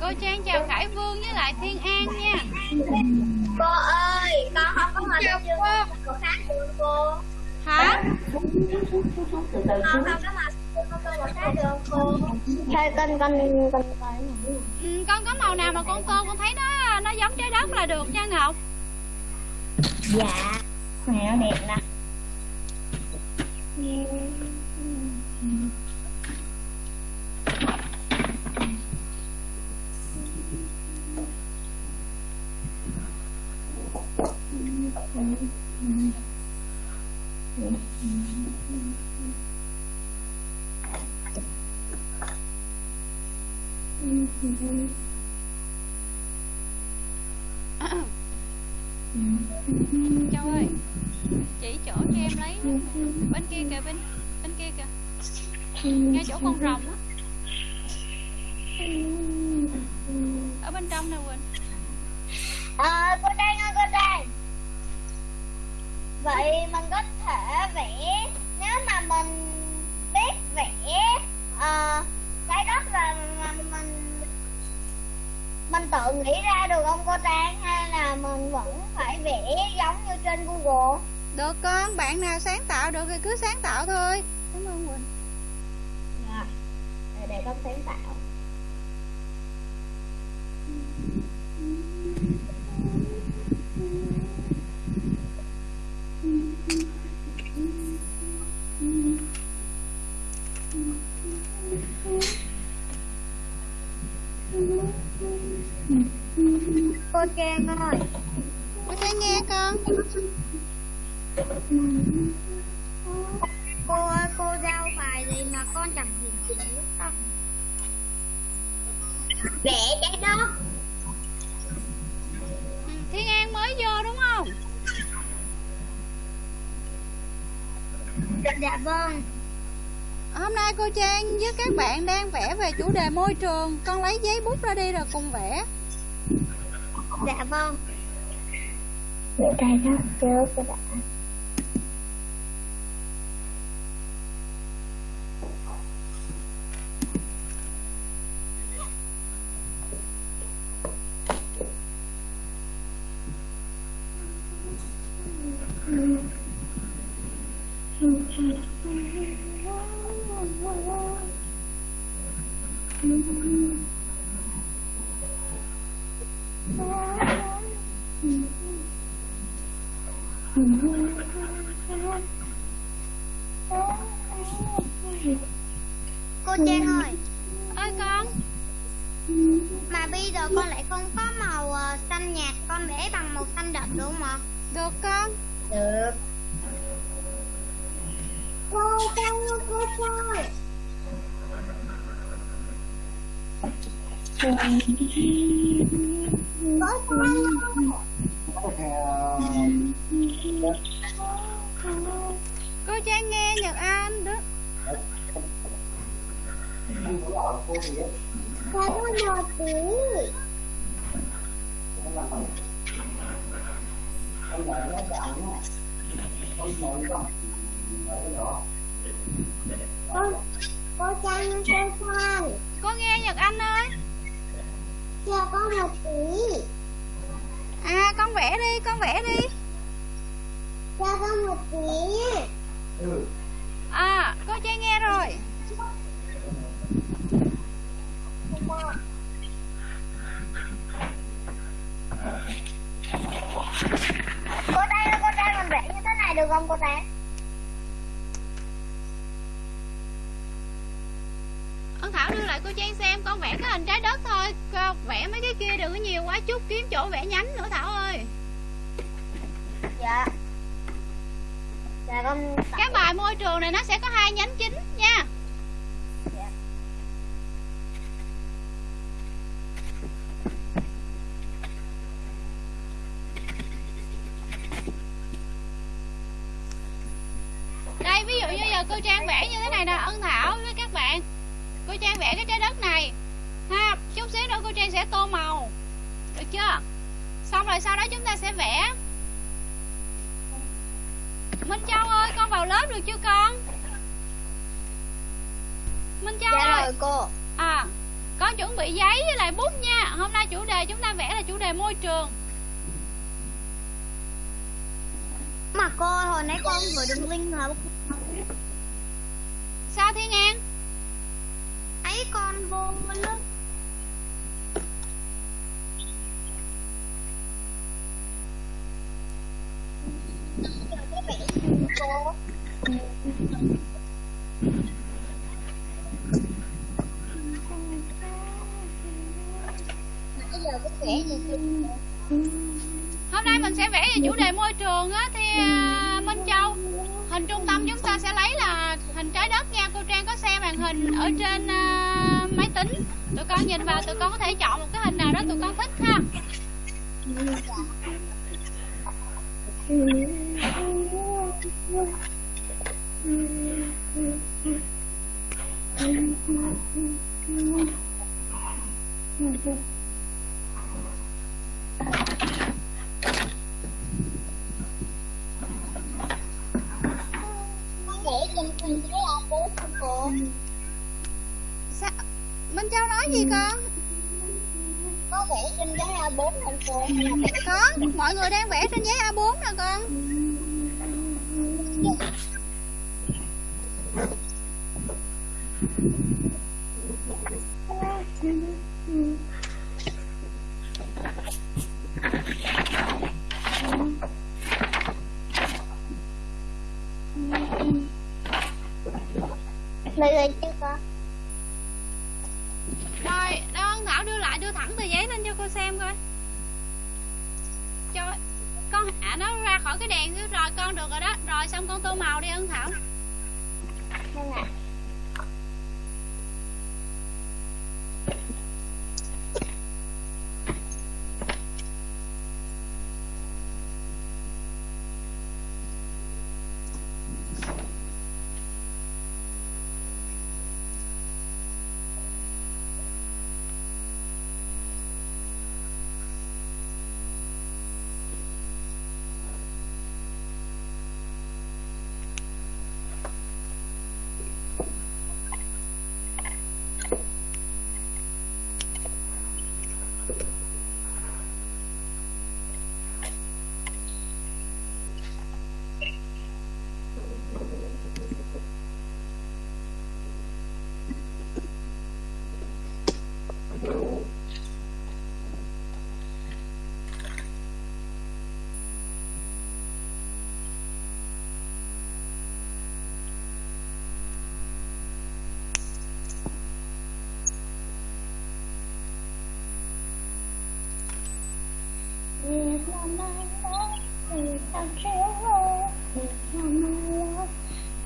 S2: Cô trang chào khải vương với lại thiên an nha.
S1: Cô
S5: từ từ
S1: Con không có mà cô tôi là khác được cô con con con
S2: ừ, con có màu nào mà con tô con thấy nó nó giống trái đất là được nha ngọc?
S1: Dạ nó đẹp nè
S2: châu ơi chỉ chỗ cho em lấy bên kia kìa bên bên kia kìa ngay chỗ đề môi trường. Con lấy giấy bút ra đi rồi cùng vẽ.
S1: Dạ vâng. Vẽ trái đất trước cái đã cô trang ơi.
S2: Bye. hôm nay mình sẽ vẽ về chủ đề môi trường á, thì à, minh châu. Hình trung tâm chúng ta sẽ lấy là hình trái đất nha. Cô trang có xem màn hình ở trên à, máy tính. Tụi con nhìn vào, tụi con có thể chọn gì con?
S1: Có vẽ trên giấy A4 thành phố
S2: có mọi người đang vẽ trên giấy A4 nè con.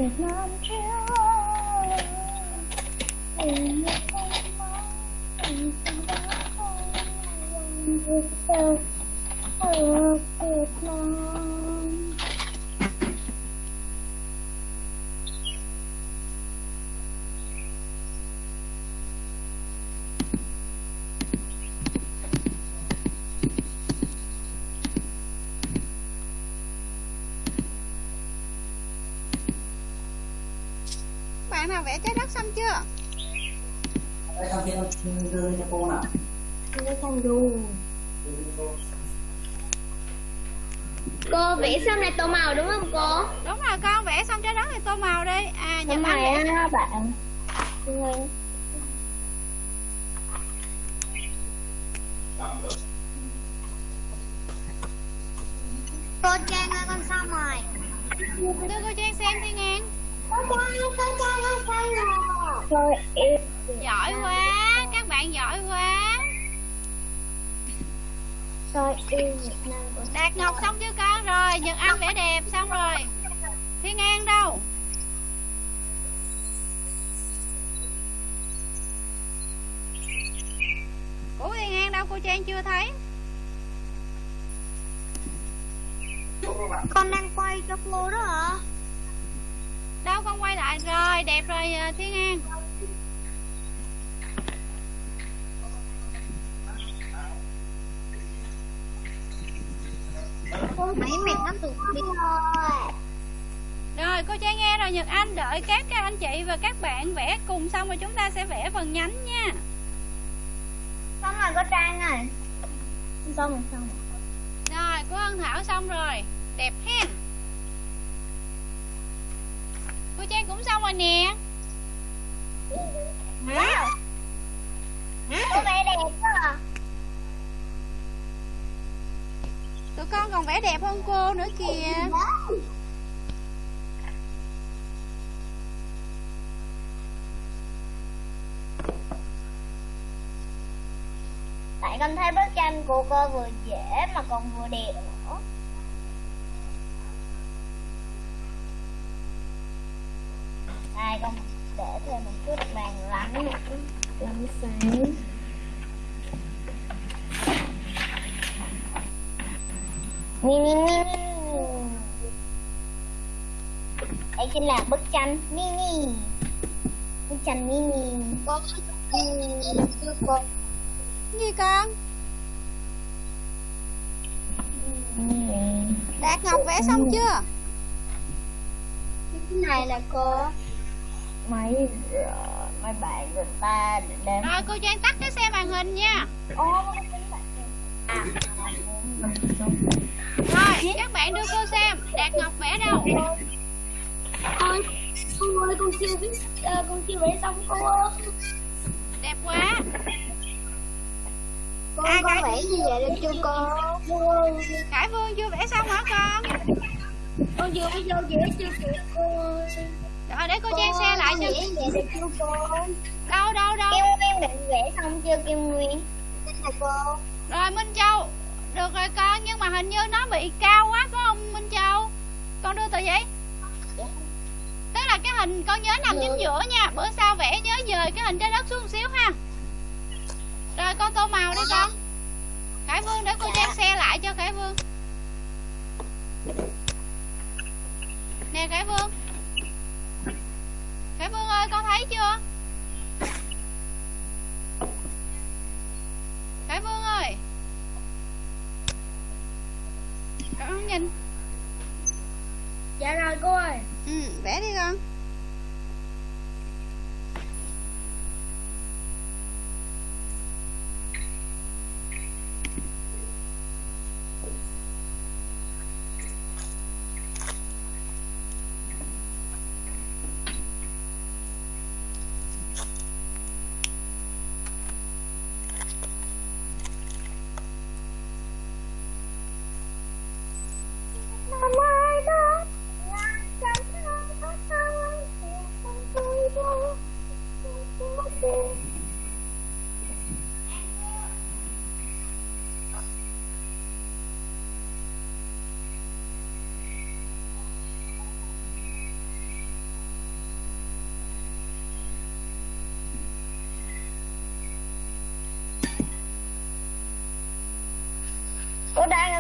S5: Việt Nam chiếu ơi Tình yêu không mãi Tình yêu đã không Việt Nam ở Việt Nam
S2: bạn nào vẽ trái đất xong chưa?
S3: Xong kia đưa lên cho cô nào.
S5: Không
S3: đưa lên cho cô
S1: Cô vẽ xong là tô màu đúng không cô?
S2: đúng rồi con vẽ xong trái đất thì tô màu đi. À
S5: Nhưng
S2: nhật
S5: mà
S2: anh vẽ
S5: bạn.
S1: Cô Trang ơi con xong rồi.
S2: Đưa cô trang xem đi ngang
S5: Rồi em
S2: giỏi quá các bạn giỏi quá.
S5: Rồi em Việt Nam của
S2: đạt ngọc xong chưa con? Rồi nhật anh vẽ đẹp xong rồi. Thiên an đâu? Của thiên an đâu? Cô trang chưa thấy.
S1: Con đang quay cho cô đó hả?
S2: Đâu con quay lại? Rồi đẹp rồi thiên an
S1: Mấy mệt lắm tụi đi rồi.
S2: Rồi cô Trang nghe rồi Nhật Anh đợi các các anh chị và các bạn vẽ cùng xong rồi chúng ta sẽ vẽ phần nhánh nha.
S1: Xong rồi cô Trang ơi. Xong rồi xong rồi.
S2: Rồi cô Hân Thảo xong rồi. Đẹp hen Cô Trang cũng xong rồi nè.
S1: Wow Cô vẽ đẹp quá à.
S2: Tụi con còn vẽ đẹp hơn cô nữa kìa.
S1: Tại con thấy bức tranh của cô vừa dễ mà còn vừa đẹp Đây con để thêm một chút vàng lắng Lắng sáng Mini Đây chính là bức tranh mini Bức tranh mini Có cô
S2: Gì con? Đạt Ngọc vẽ xong chưa?
S1: Cái này là cô
S5: mấy mấy bạn người ta đem.
S2: Rồi cô Trang tắt cái xe màn hình nha.
S5: Ô
S2: Rồi các bạn đưa cô xem. Đạt Ngọc vẽ đâu?
S1: Ôi, cô ơi, con chưa biết, ờ, con chưa vẽ xong cô ơi.
S2: Đẹp quá.
S1: Cô,
S2: À,
S1: con vẽ như vậy được chưa cô?
S2: Khải Vương chưa vẽ xong hả con?
S1: Con vừa bây giờ vẽ chưa kịp cô ơi.
S2: Rồi để cô Trang xe lại cho.
S1: cô?
S2: Đâu đâu đâu?
S1: Kim Nguyên định vẽ xong chưa Kim Nguyên? Cô.
S2: Rồi Minh Châu. Được rồi con nhưng mà hình như nó bị cao quá phải không Minh Châu? Con đưa tờ giấy Tức là cái hình con nhớ nằm chính giữa nha. Bữa sau vẽ nhớ dời cái hình trái đất xuống một xíu ha. Rồi con tô màu đi con. Khải Vương để cô Trang xe lại cho Khải Vương. Nè Khải Vương Khải Vương ơi con thấy chưa? Khải Vương ơi. Con nhìn.
S1: Dạ rồi cô ơi.
S2: Ừ vẽ đi con
S1: Năm nay đó, là chẳng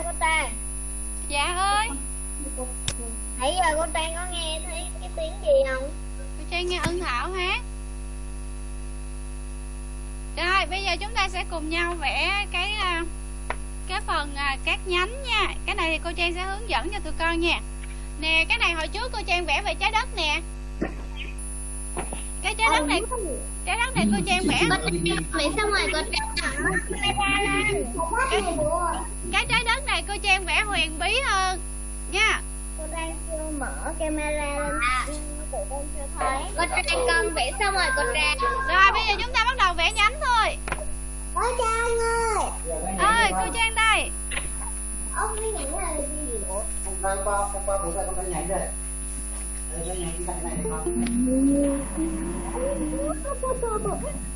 S1: có Trang
S2: dạ ơi.
S1: Nãy giờ cô Trang có nghe thấy cái tiếng gì không?
S2: cô trang nghe ân thảo hát rồi bây giờ chúng ta sẽ cùng nhau vẽ cái à, cái phần à, các nhánh nha. Cái này thì cô trang sẽ hướng dẫn cho tụi con nha. Nè cái này hồi trước cô trang vẽ về trái đất nè. Cái trái đất này trái đất này cô trang vẽ
S4: vẽ xong rồi cô Trang
S2: cô trang vẽ huyền bí hơn. Nha.
S1: Cô Trang chưa mở camera lên. Tụi con chưa thấy.
S4: Cô Trang con vẽ xong rồi cô Trang
S2: rồi bây giờ chúng ta bắt đầu vẽ nhánh thôi.
S1: Cô Trang ơi.
S2: Ơi cô trang đây.
S1: Ông cái nhẫn là gì vậy?
S3: Hôm qua hôm qua bố dạy con đã nhảy rồi. Đây, đây nhảy cái cạnh này này con.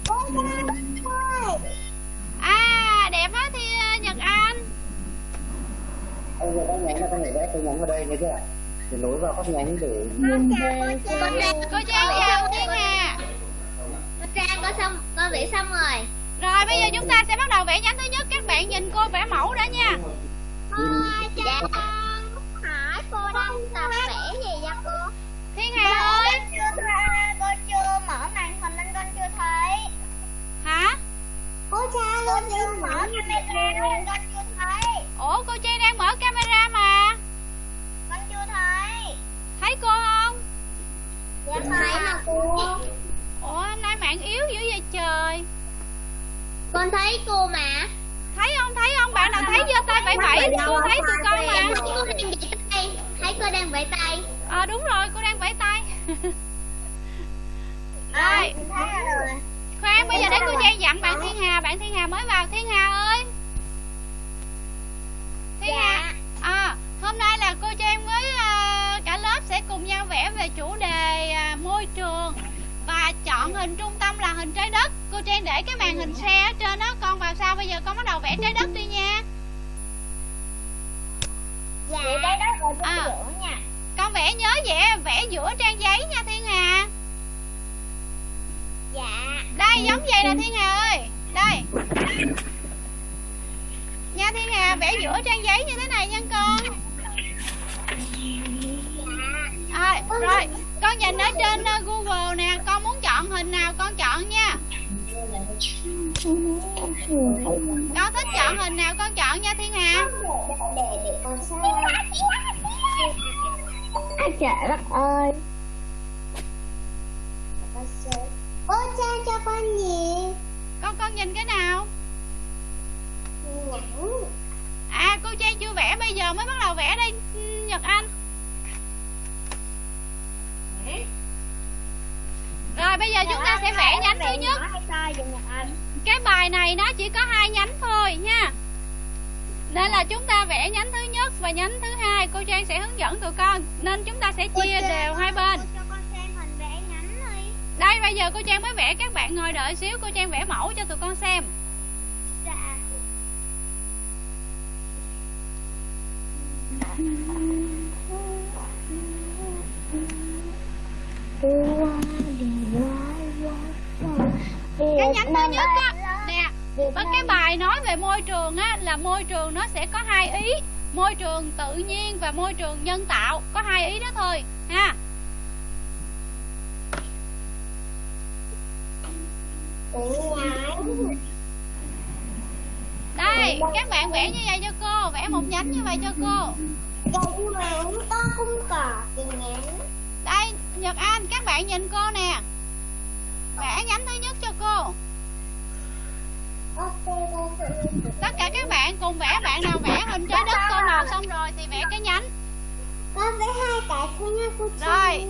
S1: Cô Trang ơi.
S2: à đẹp quá thì à, nhật anh
S3: Con nhảy là con nhảy vẽ cái nhánh vào đây nghe chưa để nối vào các nhánh để
S1: Cô Trang
S4: Cô Trang
S2: cô trang chào thiên hà
S4: Cô Trang có xong con vẽ xong rồi.
S2: Rồi bây giờ chúng ta sẽ bắt đầu vẽ nhánh thứ nhất. Các bạn nhìn cô vẽ mẫu đã nha.
S4: Dạ
S1: hỏi cô đang tập vẽ gì vậy cô?
S2: thiên hà ơi.
S1: Con chưa con chưa mở màn hình nên con chưa thấy.
S2: hả?
S1: Cô cha con chưa mở camera nên con chưa thấy.
S2: ủa cô trang đang mở camera mà
S1: Con chưa thấy.
S2: thấy cô không
S1: Dạ thấy mà cô.
S2: ủa hôm nay mạng yếu dữ vậy trời?
S4: Con thấy cô mà.
S2: Thấy không thấy không? Bạn nào thấy giơ tay bảy? Bảy cô thấy tụi con mà.
S4: Thấy cô đang vẽ tay. Thấy cô đang vẽ tay.
S2: Ờ đúng rồi cô đang vẫy tay.
S1: À,
S2: rồi. khoan bây giờ để cô trang dặn bạn thiên hà bạn thiên hà mới vào. Thiên hà ơi. Thiên hà. À hôm nay là cô trang với à, cả lớp sẽ cùng nhau vẽ về chủ đề à, môi trường và chọn hình trung tâm là hình trái đất cô trang để cái màn hình xe ở trên đó con vào sau bây giờ con bắt đầu vẽ trái đất đi nha
S1: Dạ. Vậy đây đó rồi
S2: À.
S1: giữa nha.
S2: con vẽ nhớ vẽ vẽ giữa trang giấy nha thiên hà
S1: Dạ.
S2: đây giống vậy nè thiên hà ơi đây nha thiên hà vẽ giữa trang giấy như thế này nha con rồi con nhìn ở trên uh, google nè con muốn chọn hình nào con chọn nha con thích chọn hình nào con chọn nha thiên hà
S1: Để để con xem. Ai trời đất ơi. Cô cha cho con nhìn.
S2: con con nhìn cái nào à cô trang chưa vẽ bây giờ mới bắt đầu vẽ đây nhật anh rồi bây giờ chúng ta sẽ vẽ nhánh thứ nhất. Cái bài này nó chỉ có hai nhánh thôi nha. Nên là chúng ta vẽ nhánh thứ nhất và nhánh thứ hai. Cô trang sẽ hướng dẫn tụi con. Nên chúng ta sẽ chia đều hai bên.
S1: Cho con xem hình vẽ nhánh đi.
S2: đây bây giờ cô trang mới vẽ. Các bạn ngồi đợi xíu. Cô trang vẽ mẫu cho tụi con xem.
S1: Dạ.
S2: Cái nhánh thứ nhất á. nè với cái bài nói về môi trường á là môi trường nó sẽ có hai ý. Môi trường tự nhiên và môi trường nhân tạo. Có hai ý đó thôi ha. Đây các bạn vẽ như vậy cho cô vẽ một nhánh như vậy cho cô. Đây nhật anh các bạn nhìn cô nè vẽ nhánh thứ nhất cho cô. Tất cả các bạn cùng vẽ bạn nào vẽ hình trái đất tô màu xong rồi thì vẽ cái nhánh.
S1: Con vẽ hai cái nha cô.
S2: Rồi.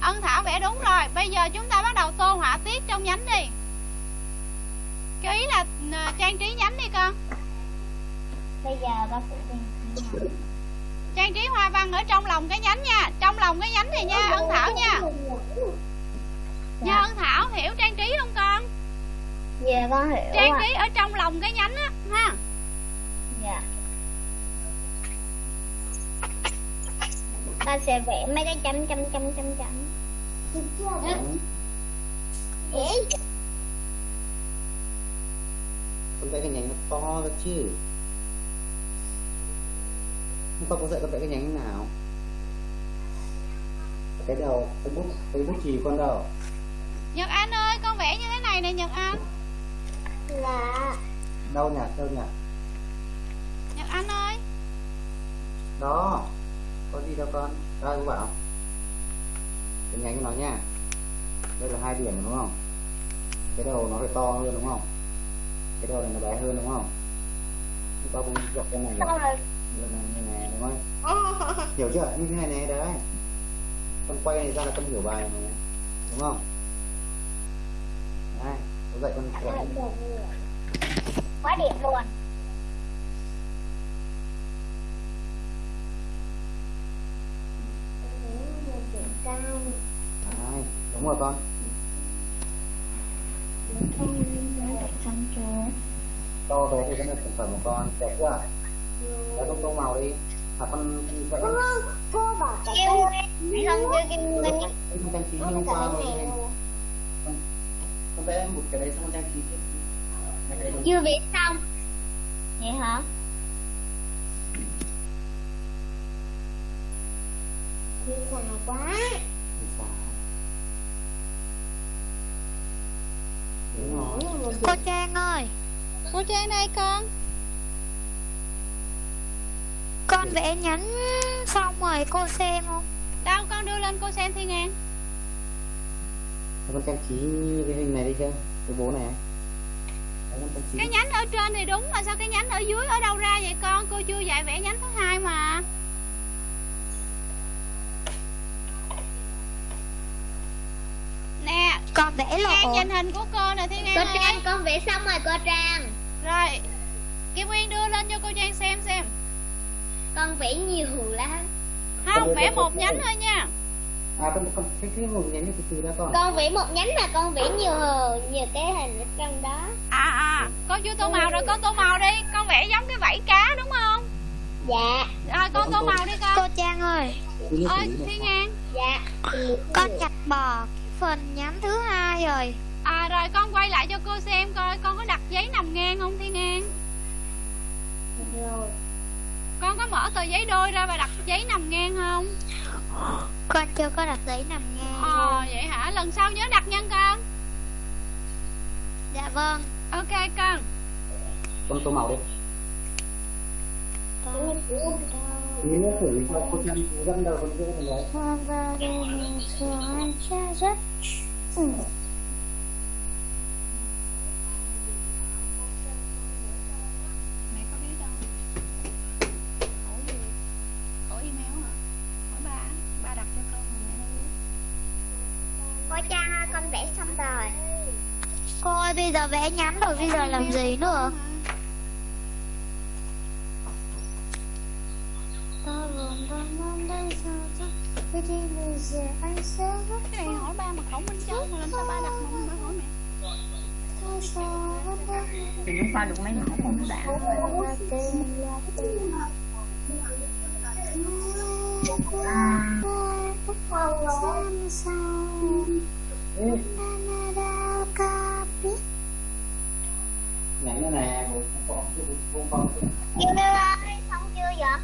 S2: ân thảo vẽ đúng rồi. Bây giờ chúng ta bắt đầu tô họa tiết trong nhánh đi. Cái ý là à, trang trí nhánh đi con.
S1: Bây giờ con sẽ tìm
S2: trang trí hoa văn ở trong lòng cái nhánh nha. Trong lòng cái nhánh này nha ân thảo nha nha ân thảo hiểu trang trí không con?
S1: Dạ con hiểu
S2: trang trí ở trong lòng cái nhánh á ha?
S1: Dạ. Con sẽ vẽ mấy cái chấm chấm chấm chấm chấm. Dễ.
S3: con vẽ cái nhánh nó to ra chứ. Hôm qua cô dạy con vẽ cái nhánh nào? Cái đầu cái bút cái bút chì con đầu
S2: Nhật Anh ơi con vẽ như thế này nè Nhật Anh.
S5: Là
S3: đâu nhỉ đâu nhỉ
S2: Nhật Anh ơi.
S3: Đó. Có gì đâu con? Đây cô bảo. Nhánh của nó nha. Đây là hai điểm đúng không? Cái đầu nó phải to hơn đúng không? Cái đầu này nó bé hơn đúng không? Chúng ta cũng dọc cái này, này, này đúng không? Hiểu chưa? Như thế này này đấy. Con quay này ra là con hiểu bài này đúng không này, có dạy con vẽ
S5: quá điểm luôn
S3: Đấy, đúng rồi con to về thì cái sản phẩm của con đẹp quá đấy con tô màu đi à con vẽ
S5: cô bảo cái không cái cái cái
S3: cái cái cái cái cái cái cái này vẽ một cái đấy xong trang trí
S1: chưa viết xong.
S5: Vậy hả? Đi dài quá. Cô Trang ơi
S2: Cô Trang đây con.
S5: Con vẽ nhánh xong rồi cô xem không?
S2: Đâu con đưa lên cô xem Thiên An
S3: con trang trí cái hình này đi chưa cái bố này.
S2: Cái nhánh ở trên thì đúng mà sao cái nhánh ở dưới ở đâu ra vậy con? Cô chưa dạy vẽ nhánh thứ hai mà. Nè
S5: con vẽ
S2: Trang
S5: lộ
S2: nhìn hình của cô nè Thiên An
S1: cô
S2: ơi.
S1: Trang con vẽ xong rồi cô trang.
S2: Rồi Kim Nguyên đưa lên cho cô Trang xem xem.
S1: Con vẽ nhiều lắm.
S2: Không vẽ một nhánh thôi nha
S3: à con con cái cái một nhánh từ từ ra con.
S1: Con vẽ một nhánh mà con vẽ nhiều nhiều cái hình ở trong đó.
S2: À à Con chưa tô màu rồi con tô màu đi. Con vẽ giống cái vảy cá đúng không?
S1: Dạ.
S2: Rồi con tô màu đi con.
S5: Cô Trang ơi.
S2: Ơi. Thiên An
S1: dạ.
S5: Con bỏ cái phần nhánh thứ hai rồi.
S2: À rồi con quay lại cho cô xem coi con có đặt giấy nằm ngang không Thiên An
S5: rồi.
S2: Con có mở tờ giấy đôi ra và đặt giấy nằm ngang không
S5: con chưa có đặt giấy nằm ngang
S2: Ờ vậy hả? Lần sau nhớ đặt nhân con.
S5: Dạ vâng.
S2: Ok con.
S3: Con tô màu đi.
S5: Con
S3: lý cho cô trang dẫn đầu con vẽ này đấy
S5: hoa và đèn soi cha rất ừ.
S2: Mẹ có biết đâu Hỏi gì Hỏi email hả Hỏi ba Ba đặt cho con mà mẹ đâu biết
S1: cô trang ơi con vẽ xong rồi
S5: ơi bây giờ vẽ nhánh rồi bây giờ làm gì nữa?
S2: Cái này hỏi ba mà khẩu minh châu mà làm sao ba đặt mà ba hỏi mẹ
S5: thôi
S4: thì chúng ta được mấy mẫu không đã
S5: là Canada copy
S3: nhánh này nè một con con con con
S1: ơi xong chưa vậy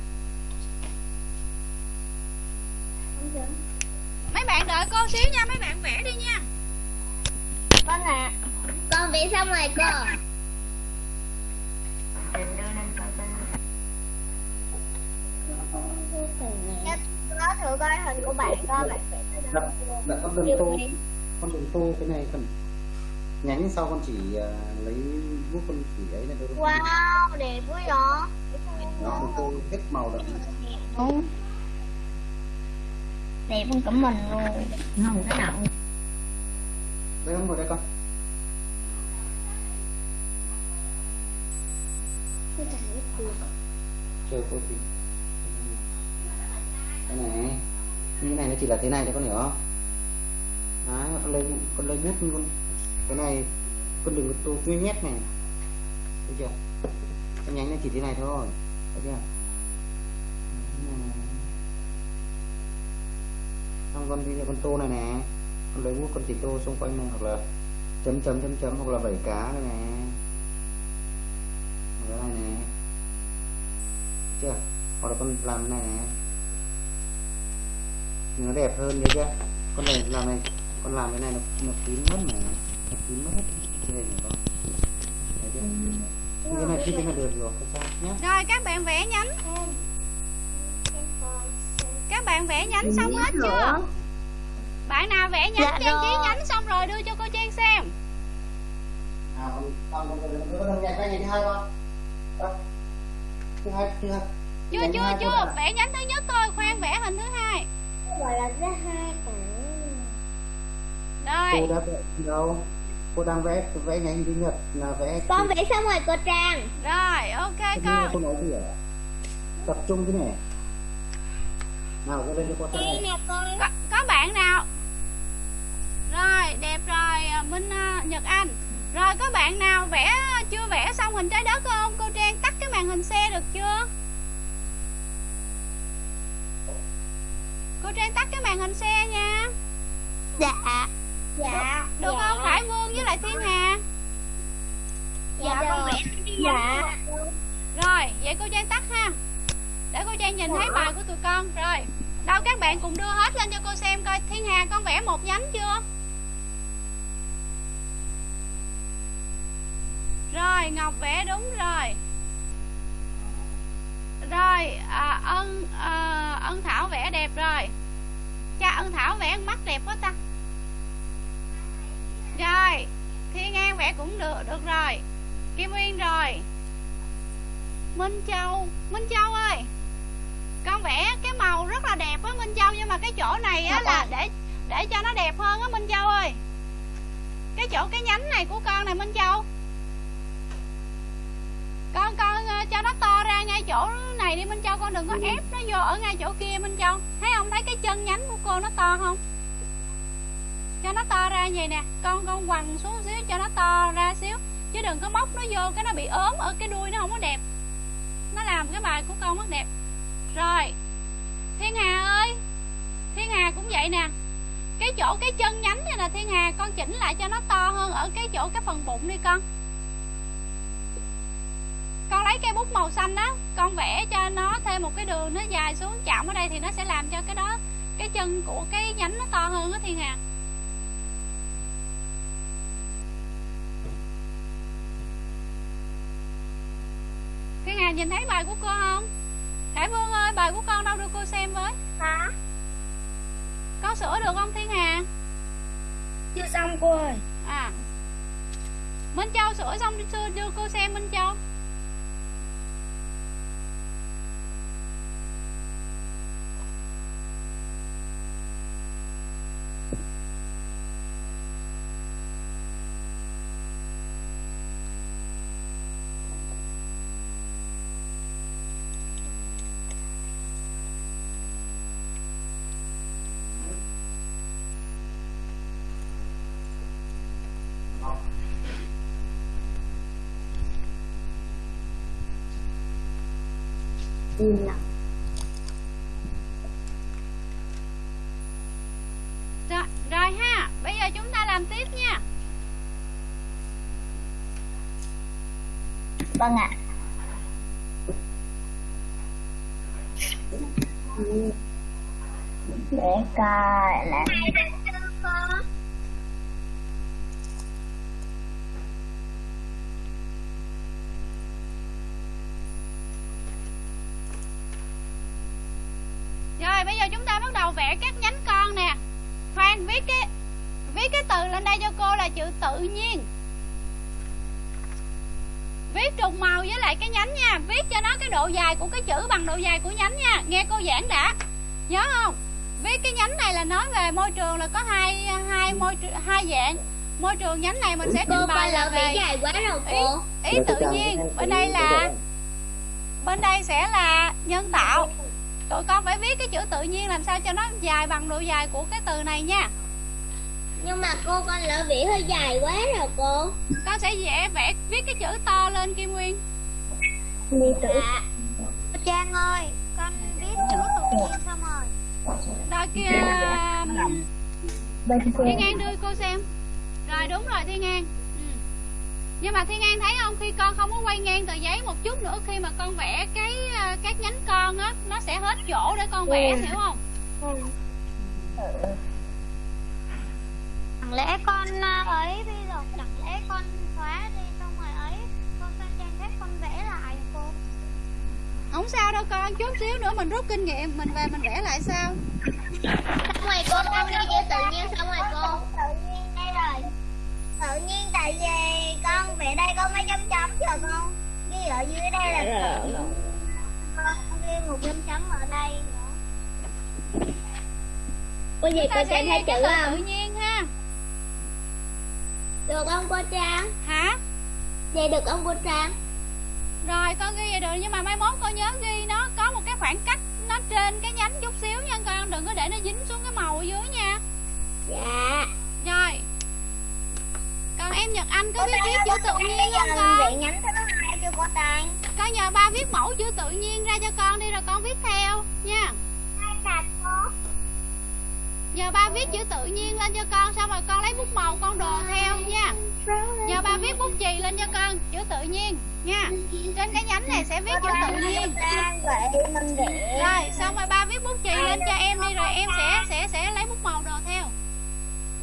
S2: Mấy bạn đợi cô xíu nha Mấy bạn vẽ đi nha.
S1: Vâng ạ con vẽ xong rồi cô. Nó thử coi hình của bạn coi bạn vẽ tới đâu.
S3: đặt đặt con đừng tô con đừng tô cái này cần nhánh sau con chỉ à, lấy bút con chỉ ấy là được
S1: wow đẹp quá vậy
S3: nó đừng tô hết màu được
S5: Đẹp hơn cả mình luôn
S4: không cái nào.
S3: Đây không ngồi đây con. Chờ cô tí cái này. Như cái này nó chỉ là thế này thôi con hiểu không? đấy con lấy con lấy bút con cái này con đừng có tô tuy nhét này. Thấy chưa? Cái nhánh nó chỉ thế này thôi. Thấy chưa? Xong con đi con tô này nè. Con lấy bút con chỉ tô xung quanh này. Hoặc là chấm chấm chấm chấm hoặc là vẩy cá này nè. Là này nè. Chưa? Hoặc là con làm cái này nè. Nó đẹp hơn nhớ chưa? Con này làm này con làm cái này nó nó kín mất mà. Nó kín mất hết cái này thấy chưa cái này cái này được rồi không sao nhé
S2: rồi các bạn vẽ nhánh. Các bạn vẽ nhánh xong hết chưa? Bạn nào vẽ nhánh
S5: Dạ
S2: trang trí nhánh xong rồi đưa cho cô Trang xem.
S3: À con con con con con con
S2: chưa chưa chưa.
S3: con
S2: vẽ nhánh thứ nhất thôi khoan vẽ hình thứ hai.
S5: Gọi là thứ hai cả
S3: cô
S2: rồi.
S3: đã vẽ đâu cô đang vẽ vẽ nhánh thứ nhất là vẽ
S1: con vẽ xong rồi cô trang.
S2: Rồi ok con.
S3: cô nói gì ạ? Tập trung cái này. Nào cô lên cho cô
S1: đây
S3: này.
S1: nè
S2: có, có bạn nào? Rồi đẹp rồi à, Minh à, Nhật Anh. Rồi có bạn nào vẽ chưa vẽ xong hình trái đất không? Cô Trang tắt cái màn hình xe được chưa? Cô Trang tắt cái màn hình xe nha.
S5: Dạ
S1: dạ.
S2: Được
S1: dạ.
S2: không Khải Vương với lại Thiên Hà.
S1: Dạ con vẽ
S5: dạ.
S2: rồi vậy cô Trang tắt ha. Để cô Trang nhìn thấy bài của tụi con. Rồi đâu các bạn cùng đưa hết lên cho cô xem coi Thiên Hà con vẽ một nhánh chưa? Rồi Ngọc vẽ đúng rồi. Rồi à, ân à, ân Thảo vẽ đẹp rồi. Cha ân Thảo vẽ mắt đẹp quá ta rồi Thiên An vẽ cũng được được rồi. Kim Uyên rồi. Minh Châu Minh Châu ơi. Con vẽ cái màu rất là đẹp á Minh Châu Nhưng mà cái chỗ này á là để để cho nó đẹp hơn á Minh Châu ơi. Cái chỗ cái nhánh này của con này Minh Châu. Con con ờ, cho nó to ra ngay chỗ này đi Minh Châu. Con đừng có ép nó vô ở ngay chỗ kia Minh Châu. Thấy không? Thấy cái chân nhánh của cô nó to không cho nó to ra vậy nè. Con con quằn xuống xíu cho nó to ra xíu. Chứ đừng có móc nó vô, cái nó bị ốm ở cái đuôi nó không có đẹp. Nó làm cái bài của con mất đẹp. Rồi. Thiên hà ơi. Thiên hà cũng vậy nè. Cái chỗ cái chân nhánh này là thiên hà, con chỉnh lại cho nó to hơn ở cái chỗ cái phần bụng đi con. Con lấy cây bút màu xanh đó, con vẽ cho nó thêm một cái đường nó dài xuống chạm ở đây thì nó sẽ làm cho cái đó, cái chân của cái nhánh nó to hơn đó thiên hà. Thiên Hà nhìn thấy bài của cô không? Khải Vương ơi, bài của con đâu đưa cô xem với?
S5: Hả?
S2: Con sửa được không Thiên Hà?
S5: chưa xong cô ơi.
S2: À. Minh Châu sửa xong đưa, đưa cô xem Minh Châu
S5: ừ nè
S2: rồi, rồi ha Bây giờ chúng ta làm tiếp nha.
S5: Vâng ạ. Để coi là
S2: Rồi bây giờ chúng ta bắt đầu vẽ các nhánh con nè Khoan viết cái Viết cái từ lên đây cho cô là chữ tự nhiên Viết trùng màu với lại cái nhánh nha Viết cho nó cái độ dài của cái chữ bằng độ dài của nhánh nha. Nghe cô giảng đã. Nhớ không? Viết cái nhánh này là nói về môi trường là có hai hai môi hai dạng. Môi trường nhánh này mình sẽ trình bày là về
S1: dài quá rồi
S2: ý,
S1: cô.
S2: ý tự nhiên. Bên đây là Bên đây sẽ là nhân tạo. Tụi con phải viết cái chữ tự nhiên làm sao cho nó dài bằng độ dài của cái từ này nha.
S1: Nhưng mà cô con lỡ vẽ hơi dài quá rồi cô.
S2: Con sẽ vẽ vẽ viết cái chữ to lên Kim Nguyên
S5: ly tử.
S1: Dạ.
S5: Trang ơi con viết chữ tự nhiên xong rồi?
S2: Rồi kia Thiên An đưa cô xem. Rồi đúng rồi Thiên An. Ừ. nhưng mà thiên an thấy không? Khi con không có quay ngang tờ giấy một chút nữa khi mà con vẽ cái ờ, các nhánh con á nó sẽ hết chỗ để con vẽ
S5: Ừ.
S2: hiểu không?
S5: Chẳng lẽ con à, ấy bây giờ chẳng lẽ con xóa đi
S2: không sao đâu con chút xíu nữa mình rút kinh nghiệm mình về mình vẽ lại sao
S1: xong rồi cô con ghi chữ tự nhiên xong rồi cô
S5: Tự nhiên đây rồi. Tự nhiên tại vì con vẽ đây có mấy chấm chấm chờ con. Ghi ở dưới đây là tự nhiên. Con ghi một chấm chấm ở đây nữa.
S1: cô gì cô trang thấy chữ không
S2: tự nhiên ha
S1: được không cô trang
S2: hả
S1: vậy được không cô trang
S2: rồi con ghi vậy được nhưng mà mai mốt con nhớ ghi nó có một cái khoảng cách nó trên cái nhánh chút xíu nha con đừng có để nó dính xuống cái màu ở dưới nha.
S1: Dạ.
S2: Rồi. Còn em nhật anh có biết viết chữ tự nhiên không con?
S5: nhánh thứ hai cho cô Trang.
S2: con nhờ ba viết mẫu chữ tự nhiên ra cho con đi rồi con viết theo nha.
S5: Hai sạch cô.
S2: Giờ ba viết chữ tự nhiên lên cho con xong rồi con lấy bút màu con đồ theo nha. Giờ ba viết bút chì lên cho con chữ tự nhiên nha. Trên cái nhánh này sẽ viết chữ tự nhiên. Rồi xong rồi ba viết bút chì lên cho em đi rồi em sẽ sẽ sẽ lấy bút màu đồ theo.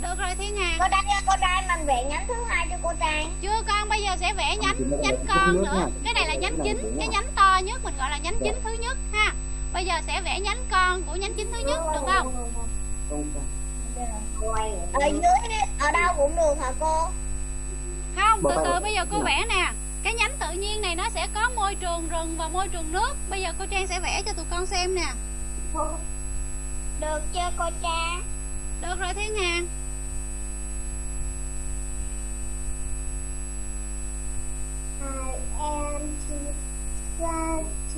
S2: Được rồi thiên hà.
S5: Cô Trang cô Trang mình vẽ nhánh thứ hai cho cô Trang.
S2: chưa con bây giờ sẽ vẽ nhánh nhánh con nữa. Cái này là nhánh chính cái nhánh to nhất mình gọi là nhánh chính thứ nhất ha. Bây giờ sẽ vẽ nhánh con của nhánh chính thứ nhất được không
S3: không
S5: Ở dưới ở đâu cũng được hả cô?
S2: không từ từ bây giờ cô vẽ nè. Cái nhánh tự nhiên này nó sẽ có môi trường rừng và môi trường nước. Bây giờ cô trang sẽ vẽ cho tụi con xem nè.
S5: Được chưa cô Trang?
S2: được rồi thiên hà.
S5: I am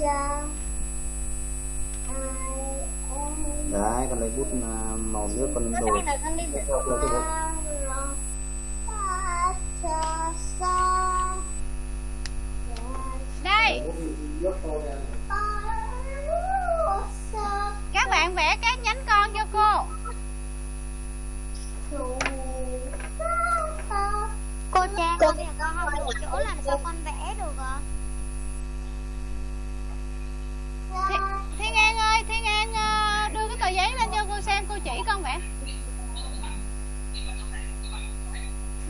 S5: am
S3: đấy con lấy bút à, màu nước con
S5: con được.
S2: đây các bạn vẽ các nhánh con cho cô
S5: Cô Trang, bây giờ con không đủ chỗ làm sao con vẽ được ạ?
S2: Thi, thiên an ơi thiên an ờ, đưa cái tờ giấy lên cho cô xem cô chỉ con vậy.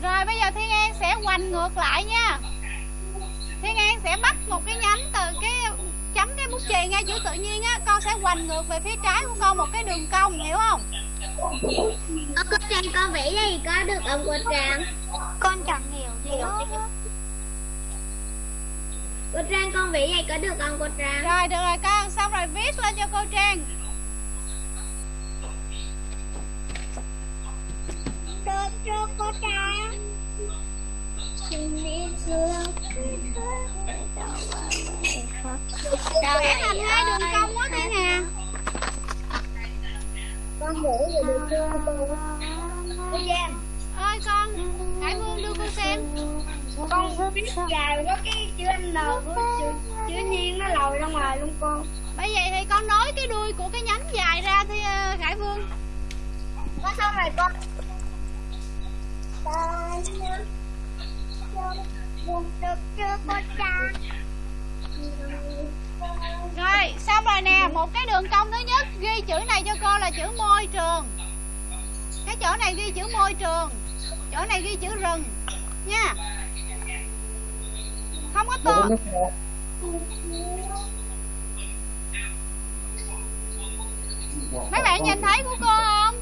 S2: rồi bây giờ thiên an sẽ hoành ngược lại nha thiên an sẽ bắt một cái nhánh từ cái chấm cái bút chì ngay chữ tự nhiên á con sẽ hoành ngược về phía trái của con một cái đường cong hiểu không
S1: Ờ, cô trang con vẽ gì có được ông cô trang
S5: Con chẳng hiểu gì hết
S1: cô trang con vẽ gì? Có được không cô trang?
S2: Rồi được rồi con. Xong rồi viết lên cho cô trang.
S5: Được chưa cô Trang?
S2: vẽ thành hai đường cong quá thiên hà
S5: Con vẽ gì được chưa cô? Cô Trang,
S2: ơi con hải vương đưa cô xem
S5: con viết dài có cái chữ N chữ, chữ nhiên nó lòi ra ngoài luôn con.
S2: bởi vậy thì con nối cái đuôi của cái nhánh dài ra thì ờ, khải vương
S5: Có xong rồi con.
S2: Rồi, xong rồi nè, một cái đường cong thứ nhất ghi chữ này cho cô là chữ môi trường. Cái chỗ này ghi chữ môi trường, chỗ này ghi chữ rừng nha. Không có to. Mấy bạn nhìn thấy của cô không?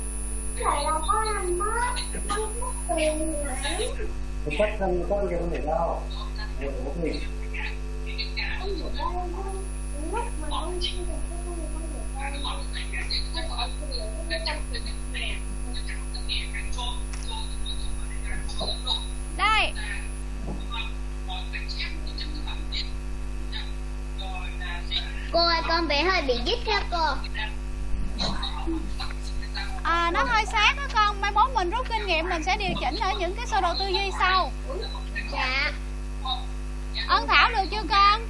S3: cái cách không có cái không thể đâu Để bút mình
S2: Đây,
S1: cô ơi con vẽ hơi bị dít đó cô
S2: à, nó hơi sát đó con. Mai mốt mình rút kinh nghiệm mình sẽ điều chỉnh ở những cái sơ đồ tư duy sau.
S1: dạ
S2: Ân Thảo được chưa con?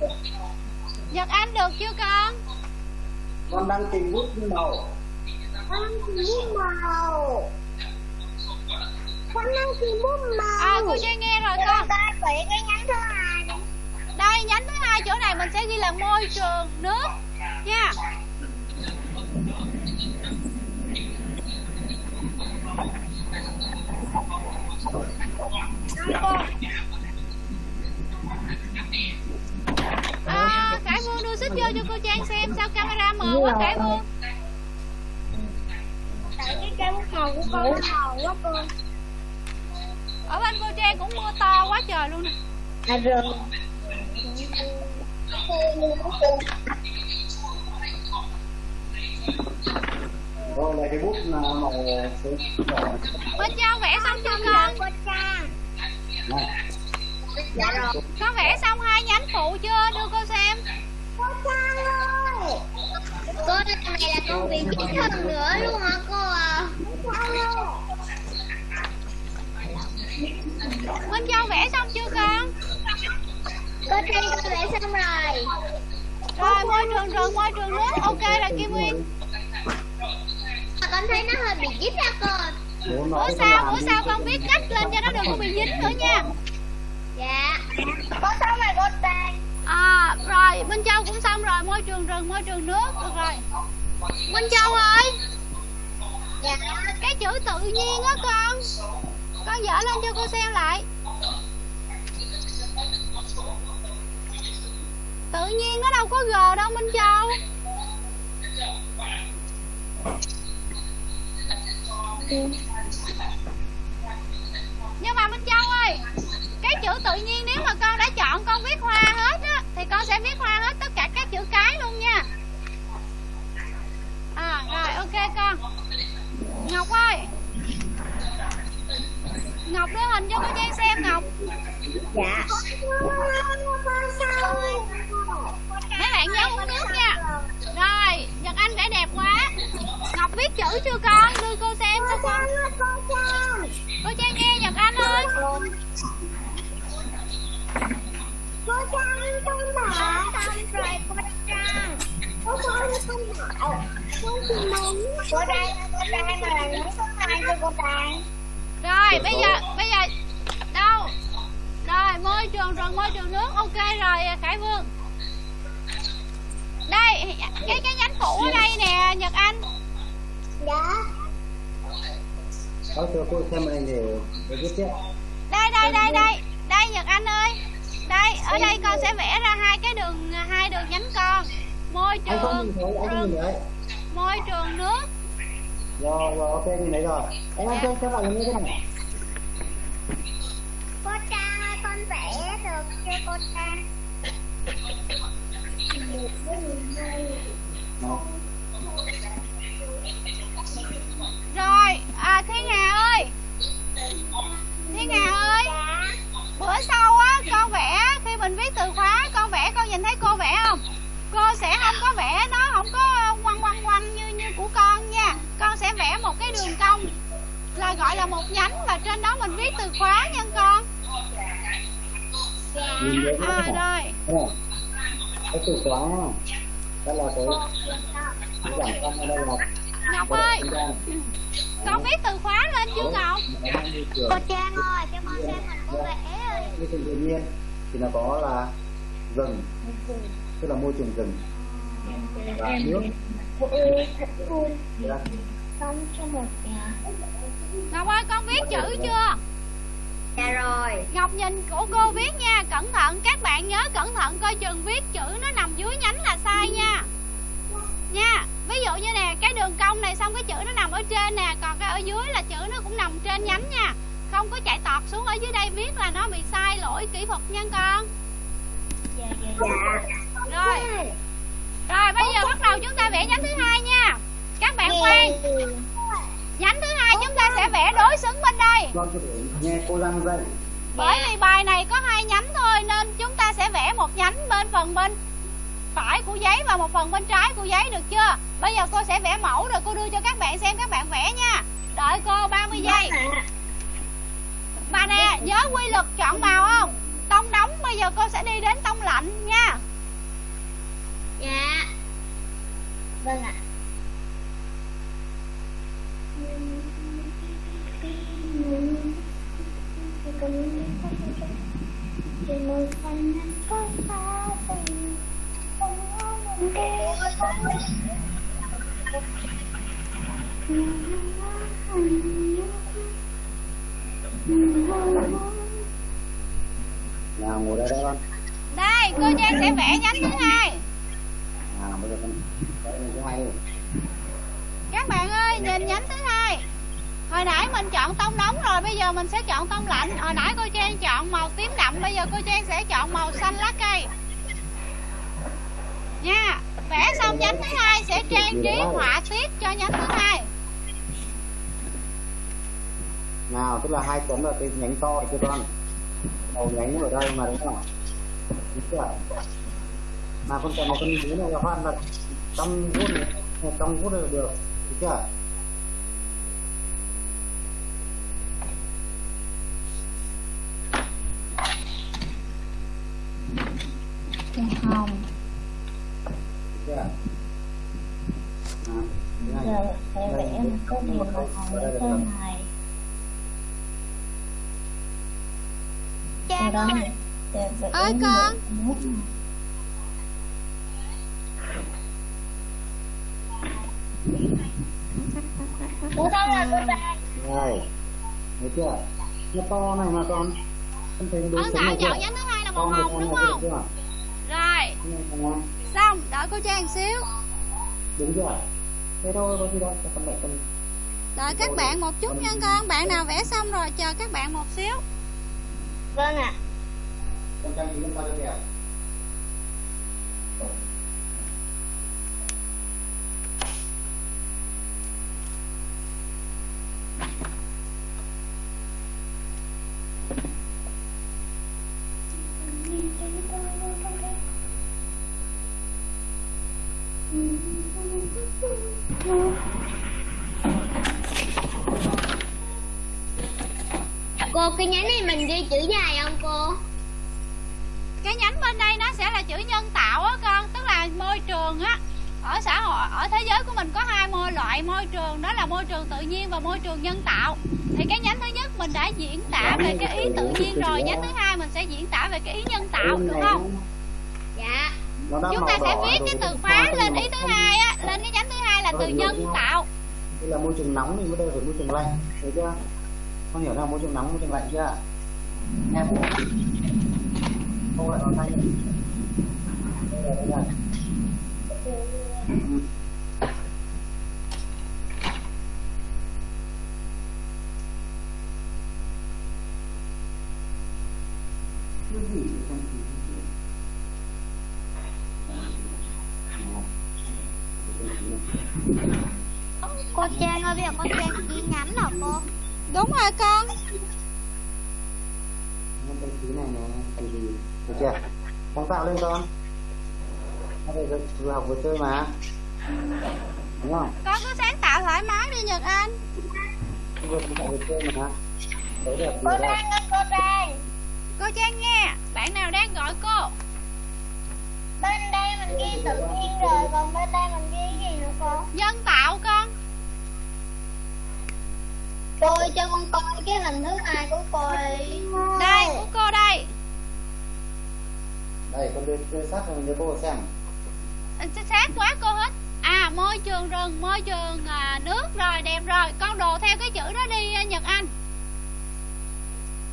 S2: Nhật Anh được chưa con?
S3: con đang tìm bút màu
S5: Bút màu. con đang tìm bút màu
S2: à cô Trang nghe rồi
S5: Để
S2: con
S5: con cái nhánh thứ hai
S2: đây nhánh thứ hai chỗ này mình sẽ ghi là môi trường nước nha. À, Khải Vương đưa xích vô cho cô Trang xem sao camera mờ quá Khải Vương
S5: tại cái cây màu của con nó màu quá cô.
S2: Ở bên cô Trang cũng mưa to quá trời luôn nè.
S5: À rồi
S3: rồi là cái bút là màu xanh đỏ
S2: Châu vẽ xong chưa con.
S5: Cô Trang
S3: này
S5: dạ rồi.
S2: Con vẽ xong hai nhánh phụ chưa? Đưa cô xem.
S5: Cô Trang ơi
S1: Cô lần này là con bị chết hơn nữa luôn hả cô à?
S5: Cô Trang ơi
S2: Bên Châu vẽ xong chưa con
S1: Cô Trang con vẽ xong rồi
S2: rồi môi trường rừng môi trường nước ok rồi Kim Nguyên.
S1: Mà con thấy nó hơi bị díp ra cô
S3: bố
S2: bữa sau bữa sau con viết cách lên cho nó đừng có bị dính nữa nha.
S1: Dạ.
S5: Có xong rồi cô Trang
S2: à rồi Minh Châu cũng xong rồi. Môi trường rừng môi trường nước. Được rồi. Minh Châu ơi.
S1: Dạ.
S2: Cái chữ tự nhiên á con. Con dở lên cho cô xem lại tự nhiên nó đâu có g đâu, Minh Châu. Nhưng mà Minh Châu ơi, cái chữ tự nhiên nếu mà con đã chọn con viết hoa hết á, thì con sẽ viết hoa hết tất cả các chữ cái luôn nha. Con
S5: bảo con chỉ muốn cô Trang cô Trang mà là con này cho cô Trang
S2: Rồi bây giờ Bây giờ Đâu? Rồi môi trường rừng môi trường nước. Ok rồi Khải Vương. Đây Cái cái nhánh phụ ở đây nè Nhật Anh.
S5: Dạ
S3: có cho cô xem này để để viết tiếp.
S2: Đây đây đây đây. Đây Nhật Anh ơi. Đây ở đây con sẽ vẽ ra hai cái đường hai Môi trường.
S3: thấy
S2: môi trường nước.
S3: Rồi rồi ok nhìn thấy rồi. Anh anh cho cho bạn như thế này.
S5: Cô Trang ơi con vẽ được cho cô Trang.
S2: Rồi à Thiên Hà ơi. Thiên Hà ơi. Bữa sau á con vẽ Khi mình viết từ khóa con vẽ con nhìn thấy cô vẽ không Cô sẽ không có vẽ nó không có quăng quăng quăng như như của con nha. Con sẽ vẽ một cái đường cong Là gọi là một nhánh Và trên đó mình viết từ khóa nha con. À rồi
S3: cái từ khóa. Đó là cái cái con ở đây là
S2: Ngọc ơi. Con viết từ khóa lên chưa Ngọc?
S5: cô Trang ơi cho con xem hình cô vẽ ơi.
S3: Trường tự nhiên thì nó có là rừng tức là môi trường rừng. Và nước. Dạ.
S5: xong cho một nhà.
S2: Ngọc ơi con viết chữ chưa?
S1: Dạ rồi.
S2: Ngọc nhìn của cô viết nha Cẩn thận. Các bạn nhớ cẩn thận coi chừng viết chữ nó nằm dưới nhánh là sai nha. Nha Ví dụ như nè cái đường cong này xong cái chữ nó nằm ở trên nè Còn cái ở dưới là chữ nó cũng nằm trên nhánh nha. Không có chạy tọt xuống ở dưới đây viết là nó bị sai lỗi kỹ thuật nha con.
S5: Dạ. Dạ
S2: Rồi Rồi bây giờ bắt đầu chúng ta vẽ nhánh thứ hai nha Các bạn khoan Nhánh thứ hai chúng ta sẽ vẽ đối xứng bên đây
S3: nghe cô dạy
S2: Bởi vì bài này có hai nhánh thôi nên chúng ta sẽ vẽ một nhánh bên phần bên phải của giấy và một phần bên trái của giấy được chưa? Bây giờ cô sẽ vẽ mẫu rồi cô đưa cho các bạn xem các bạn vẽ nha. Đợi cô 30 giây. Bà nè, nhớ quy luật chọn màu không? Tông nóng bây giờ cô sẽ đi đến tông lạnh nha
S1: dạ.
S5: Vâng ạ.
S3: Nào ngồi đây đó
S2: đây cô trang sẽ vẽ nhánh thứ hai
S3: bây giờ con
S2: các bạn ơi nhìn nhánh thứ hai. Hồi nãy mình chọn tông nóng rồi bây giờ mình sẽ chọn tông lạnh. Hồi nãy cô Trang chọn màu tím đậm bây giờ cô Trang sẽ chọn màu xanh lá cây. Nha vẽ xong nhánh thứ hai sẽ trang trí họa tiết cho nhánh thứ hai.
S3: Nào tức là hai chấm là cái nhánh to rồi chưa con. Đầu nhánh ở đây mà đúng không đúng chưa mà con cần một con nhánh này là phát là trăm phút này, trăm phút là được đúng chưa?
S5: Hồng.
S3: Đúng chưa? À,
S5: giờ sẽ vẽ một cái màu hồng ở trên này sẽ vẽ
S2: Ơi, con.
S5: một nút này. Ủa sao là cô ta
S3: Rồi, thấy chưa? Nó to này mà con. Con thấy
S2: thảo
S3: này chưa?
S2: chọn nhánh thứ hai là màu
S3: Con
S2: hồng
S3: con
S2: đúng không
S3: được chưa?
S2: rồi
S3: Đúng
S2: xong đợi cô Trang xíu
S3: Đúng chưa? Thế thôi, có gì đâu, cho con lại con
S2: đợi các bạn một chút nha con bạn nào vẽ xong rồi chờ các bạn một xíu
S5: Vâng ạ
S3: con trang trí lên bao nhiêu đẹp?
S1: Cô cái nhánh này mình ghi chữ dài không cô?
S2: cái nhánh bên đây nó sẽ là chữ nhân tạo á con tức là môi trường á ở xã hội ở thế giới của mình có hai môi loại môi trường đó là môi trường tự nhiên và môi trường nhân tạo. Thì cái nhánh thứ nhất mình đã diễn tả về cái ý tự nhiên rồi. nhánh thứ hai mình sẽ diễn tả về cái ý nhân tạo được không?
S1: Dạ.
S2: Chúng ta sẽ viết cái từ khóa lên ý thứ hai á lên cái nhánh thứ hai là từ nhân tạo.
S3: Đây là môi trường nóng thì mới đây phải môi trường lạnh, thấy chưa? Con hiểu là môi trường nóng, môi trường lạnh chưa? Em. Cô lại vào tay. Đây là đây là Ừ. Cái gì vậy con?
S1: Cô Trang ơi bây giờ con Trang ghi nhánh hả cô?
S2: đúng rồi con
S3: Nó cái thứ này nè, cái gì? Được chưa? Sáng tạo lên con. Nó phải vừa học vừa chơi mà. Đúng không?
S2: con cứ sáng tạo thoải mái đi nhật anh
S3: Vừa tạo vừa chơi mà.
S5: Cô. Trang ơi cô Trang
S2: cô trang nghe bạn nào đang gọi cô
S5: Bên đây mình ghi tự nhiên rồi Còn bên đây mình ghi gì nữa cô
S2: nhân tạo con
S5: Cô ơi, cho con coi cái hình thứ hai của cô đi
S2: đây của cô đây
S3: Đây, con đưa, đưa sát cho mình cho cô xem.
S2: Sát quá cô hết. À môi trường rừng môi trường à, nước rồi đẹp rồi. Con đồ theo cái chữ đó đi à, nhật anh.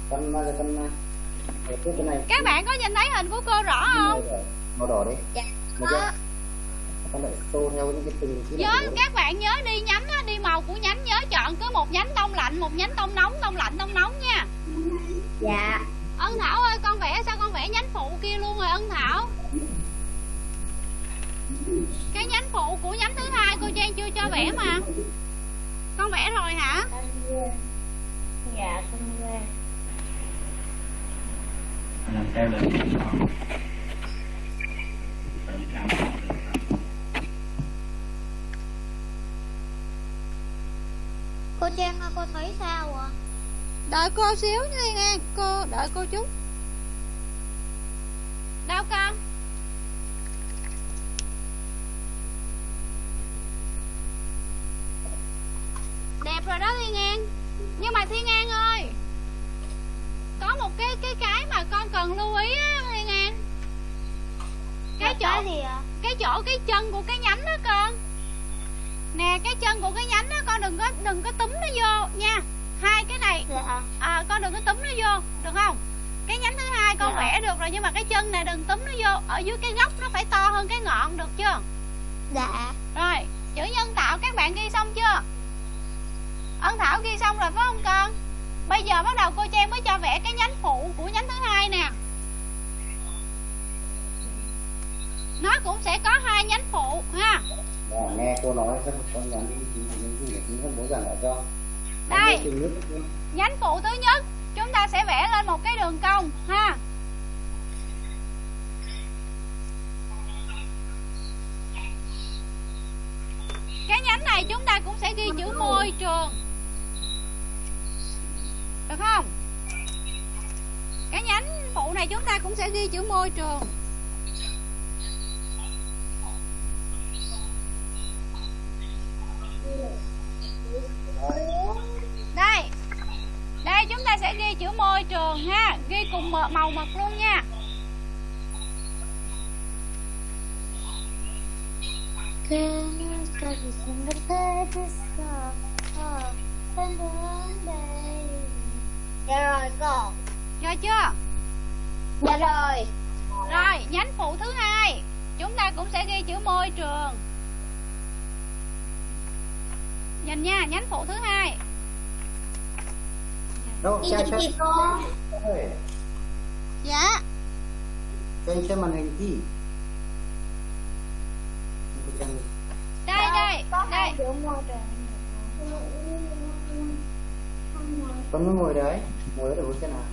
S3: Con, con, con, cái này.
S2: các bạn có nhìn thấy hình của cô rõ không.
S3: Màu đỏ đấy.
S5: Dạ.
S3: Cái
S2: nhớ các bạn nhớ đi nhánh á, đi màu của nhánh nhớ chọn cứ một nhánh tông lạnh một nhánh tông nóng tông lạnh tông nóng nha.
S5: Dạ.
S2: Ân thảo ơi con vẽ sao con vẽ nhánh phụ kia luôn rồi ân thảo cái nhánh phụ của nhánh thứ hai cô trang chưa cho vẽ mà. Con vẽ rồi hả?
S5: Dạ con về
S6: làm theo lời
S1: Cô Trang ơi cô thấy sao ạ?
S2: đợi cô xíu nha nghe cô đợi cô chút. Đâu con đẹp rồi đó thiên an nhưng mà thiên an ơi có một cái cái cái mà con cần lưu ý á thiên an cái chỗ
S1: gì ạ?
S2: cái chỗ cái chân của cái nhánh đó con. Nè cái chân của cái nhánh đó con đừng có đừng có túm nó vô nha. Hai cái này
S5: dạ
S2: à, con đừng có túm nó vô được không? Cái nhánh thứ hai con
S5: Dạ.
S2: vẽ được rồi nhưng mà cái chân này đừng túm nó vô. Ở dưới cái gốc nó phải to hơn cái ngọn được chưa?
S5: Dạ.
S2: Rồi chữ nhân tạo các bạn ghi xong chưa ân thảo ghi xong rồi phải không con? Bây giờ bắt đầu cô trang mới cho vẽ cái nhánh phụ của nhánh thứ hai nè. Nó cũng sẽ có hai nhánh phụ ha.
S3: Dạ, nghe cô nói các con nhắn đi con bố giảng lại cho.
S2: Đây. Nhánh phụ thứ nhất chúng ta sẽ vẽ lên một cái đường cong ha. Cái nhánh này chúng ta cũng sẽ ghi chữ môi trường được không? Cái nhánh phụ này chúng ta cũng sẽ ghi chữ môi trường. Đây. Đây, chúng ta sẽ ghi chữ môi trường ha. Ghi cùng mờ- màu mực luôn nha
S5: dạ rồi cô.
S2: Rồi chưa?
S5: Dạ rồi.
S2: Rồi nhánh phụ thứ hai. Chúng ta cũng sẽ ghi chữ môi trường. Nhìn nha nhánh phụ thứ hai.
S3: Đâu cha
S5: chữ
S3: cha
S5: gì cô.
S2: Dạ.
S3: Cho anh xem màn hình gì
S2: đây đây đây.
S5: chữ môi trường.
S3: Con mới ngồi đấy ở đâu xem nào?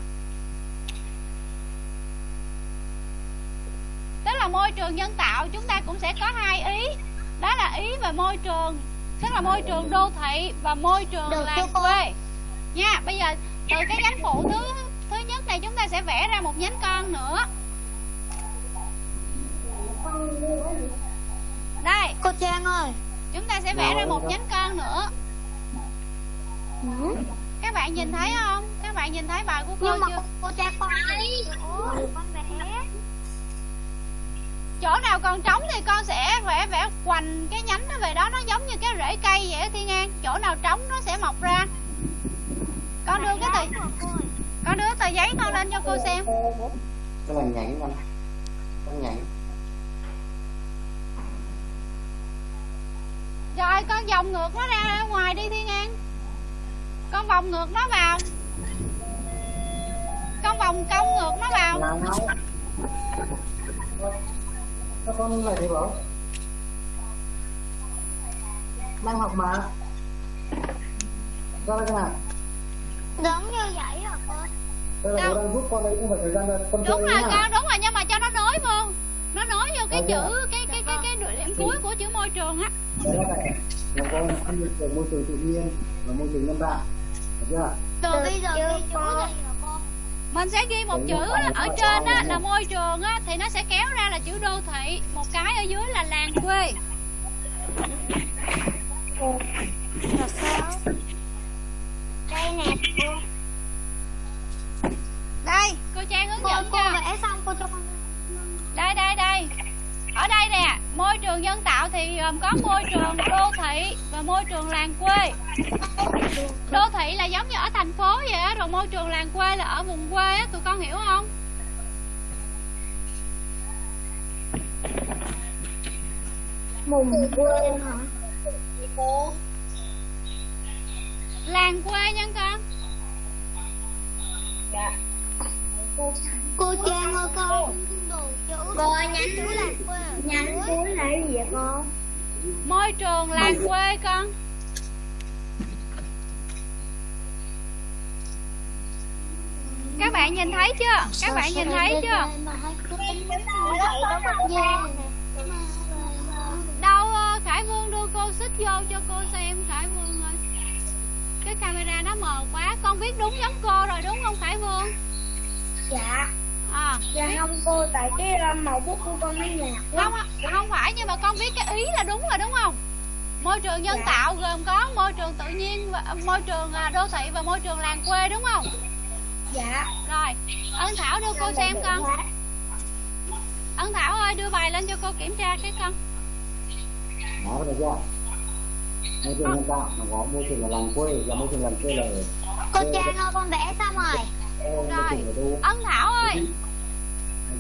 S2: Tức là môi trường nhân tạo chúng ta cũng sẽ có hai ý. Đó là ý về môi trường. Tức là môi trường đô thị và môi trường
S5: Được
S2: làng quê. Nha bây giờ từ cái nhánh phụ thứ thứ nhất này chúng ta sẽ vẽ ra một nhánh con nữa. Đây.
S5: Cô trang ơi.
S2: Chúng ta sẽ vẽ ra một nhánh con nữa các bạn nhìn thấy không? Các bạn nhìn thấy bài của cô
S5: nhưng mà
S2: chưa?
S5: cô, trang con thấy con vẽ
S2: chỗ nào còn trống thì con sẽ vẽ vẽ quành cái nhánh nó về đó. Nó giống như cái rễ cây vậy á thiên an chỗ nào trống nó sẽ mọc ra. Con đưa cái tờ con đưa tờ giấy con lên cho cô xem.
S3: Cái là nhánh con con nhánh
S2: rồi con vòng ngược nó ra ngoài đi thiên an con vòng ngược nó vào. Con vòng cong ngược nó vào.
S3: Các con lại thấy bảo? Đang học mà. Ra đây nào
S5: giống như vậy hả
S3: đây là bố đang giúp con đấy không phải thời gian con
S2: đúng rồi con đúng rồi nhưng mà cho nó nối vô nó nối vô cái
S3: Ok.
S2: chữ cái cái cái cái điểm cuối của chữ môi trường á.
S3: Đây này là con môi trường tự nhiên và môi trường nhân tạo chưa
S5: từ bây giờ ghi chữ cô
S2: mình sẽ ghi một chữ ở trên á, là môi trường á, thì nó sẽ kéo ra là chữ đô thị. Một cái ở dưới là làng quê.
S5: Là sao? Đây nè cô.
S2: Đây cô trang hướng dẫn
S5: cô
S2: cho.
S5: vẽ xong cô cho con.
S2: Đây đây đây ở đây nè môi trường nhân tạo thì gồm có môi trường đô thị và môi trường làng quê. Đô thị là giống như ở thành phố vậy á rồi môi trường làng quê là ở vùng quê á tụi con hiểu không?
S5: Mùng quê hả? Cô
S2: làng quê nha con
S5: cô trang ơi con. Cô nhánh là quê nhánh cuối là cái gì vậy con?
S2: Môi trường làng quê con. Các bạn nhìn thấy chưa? Các bạn nhìn thấy chưa? Đâu ờ, khải vương đưa cô xích vô cho cô xem khải vương ơi. Cái camera nó mờ quá. Con viết đúng giống cô rồi đúng không khải vương
S5: dạ
S2: à.
S5: Dạ không cô tại cái uh, màu bút của con nó nhạt
S2: không không phải nhưng mà con viết cái ý là đúng rồi đúng không? Môi trường nhân
S5: Dạ.
S2: tạo gồm có môi trường tự nhiên và môi trường à, đô thị và môi trường làng quê đúng không?
S5: Dạ.
S2: Rồi ân thảo đưa cô xem con. ân thảo ơi đưa bài lên cho cô kiểm tra cái con.
S3: Đó được chưa môi trường nhân tạo nó có môi trường là làng quê và môi trường làng quê là
S5: Cô Trang ơi con vẽ xong rồi
S2: Rồi. ân thảo ơi.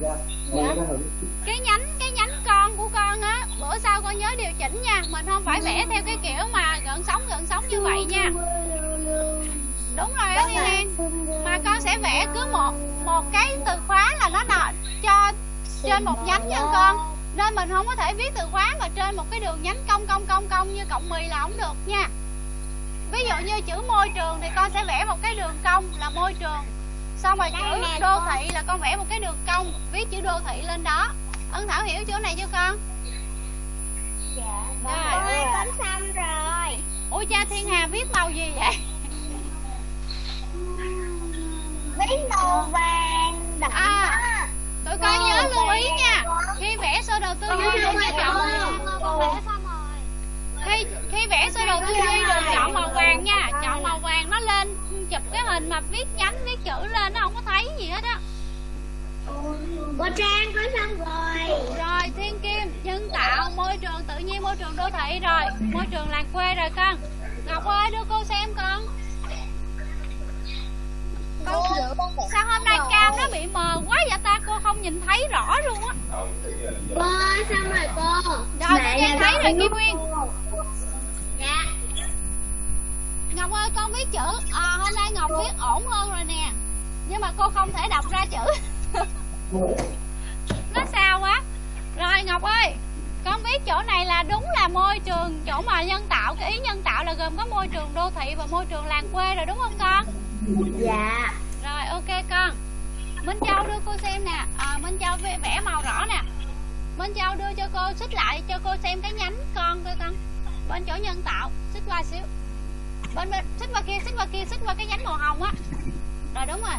S3: Được chưa Môi trường ở
S2: cái nhánh cái nhánh con của con á bữa sau con nhớ điều chỉnh nha. Mình không phải vẽ theo cái kiểu mà gần sống gần sống như vậy nha. Đúng rồi đó Thiên An mà con sẽ vẽ cứ một một cái từ khóa là nó nọ cho trên một nhánh nha con. Nên mình không có thể viết từ khóa mà trên một cái đường nhánh cong cong cong cong như cộng mì là không được nha. Ví dụ như chữ môi trường thì con sẽ vẽ một cái đường cong là môi trường xong rồi chữ đô thị là con vẽ một cái đường cong viết chữ đô thị lên đó. Ân thảo hiểu chỗ này chưa con?
S5: Dạ
S2: Rồi.
S5: Con ơi con xong rồi.
S2: Ôi cha thiên hà viết màu gì vậy?
S5: Viết màu vàng đậm
S2: À. tụi con nhớ lưu ý nha. khi vẽ sơ đồ tư duy đừng chọn
S5: Con vẽ xong
S2: khi khi vẽ sơ đồ tư duy đừng chọn màu vàng nha. Chọn màu vàng nó lên chụp cái hình mà viết nhánh viết chữ lên nó không có thấy gì hết á.
S5: Cô Trang con xong rồi.
S2: Rồi thiên kim nhân tạo môi trường tự nhiên môi trường đô thị rồi. Môi trường làng quê rồi con. Ngọc ơi đưa cô xem con
S5: con
S2: sao hôm nay cam nó bị mờ quá vậy ta? Cô không nhìn thấy rõ luôn á.
S1: Cô xong rồi cô
S2: rồi cô Giang thấy rồi kim nguyên.
S1: Dạ.
S2: Ngọc ơi con viết chữ à, hôm nay ngọc viết ổn hơn rồi nè. Nhưng mà cô không thể đọc ra chữ. Nó sao quá? Rồi ngọc ơi con biết chỗ này là đúng là môi trường chỗ mà nhân tạo cái ý nhân tạo là gồm có môi trường đô thị và môi trường làng quê rồi đúng không con
S1: Dạ.
S2: Rồi ok con. Minh châu đưa cô xem nè. À, minh châu vẽ màu rõ nè. Minh châu đưa cho cô xích lại cho cô xem cái nhánh con coi con. Bên chỗ nhân tạo xích qua xíu. Bên bên xích qua kia xích qua kia xích qua cái nhánh màu hồng á. Rồi đúng rồi.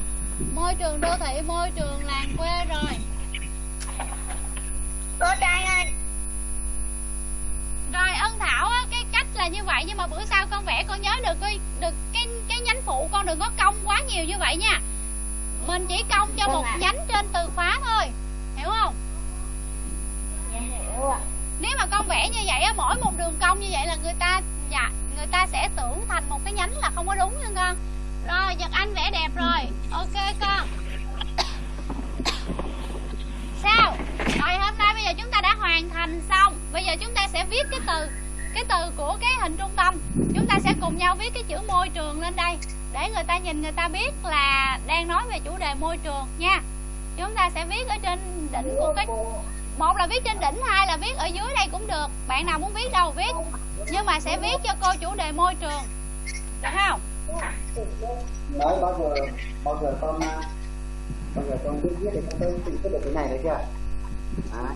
S2: Môi trường đô thị môi trường làng quê rồi.
S5: Cô Trang ơi
S2: rồi ân thảo á cái cách là như vậy nhưng mà bữa sau con vẽ con nhớ được cái được cái cái nhánh phụ con đừng có cong quá nhiều như vậy nha. Mình chỉ cong cho một
S5: ạ.
S2: nhánh trên từ khóa thôi hiểu không?
S5: Dạ hiểu ạ.
S2: Nếu mà con vẽ như vậy á mỗi một đường cong như vậy là người ta dạ người ta sẽ tưởng thành một cái nhánh là không có đúng nha con. Rồi nhật anh vẽ đẹp rồi ok con sao? Rồi hôm nay bây giờ chúng ta đã hoàn thành xong. Bây giờ chúng ta sẽ viết cái từ cái từ của cái hình trung tâm. Chúng ta sẽ cùng nhau viết cái chữ môi trường lên đây, để người ta nhìn người ta biết là đang nói về chủ đề môi trường nha. Chúng ta sẽ viết ở trên đỉnh của cái, một là viết trên đỉnh, hai là viết ở dưới đây cũng được. Bạn nào muốn viết đâu viết, nhưng mà sẽ viết cho cô chủ đề môi trường. Được không?
S3: Đấy, bao giờ bao giờ con bao giờ con biết viết thì con tới tự biết được cái này đấy chưa à,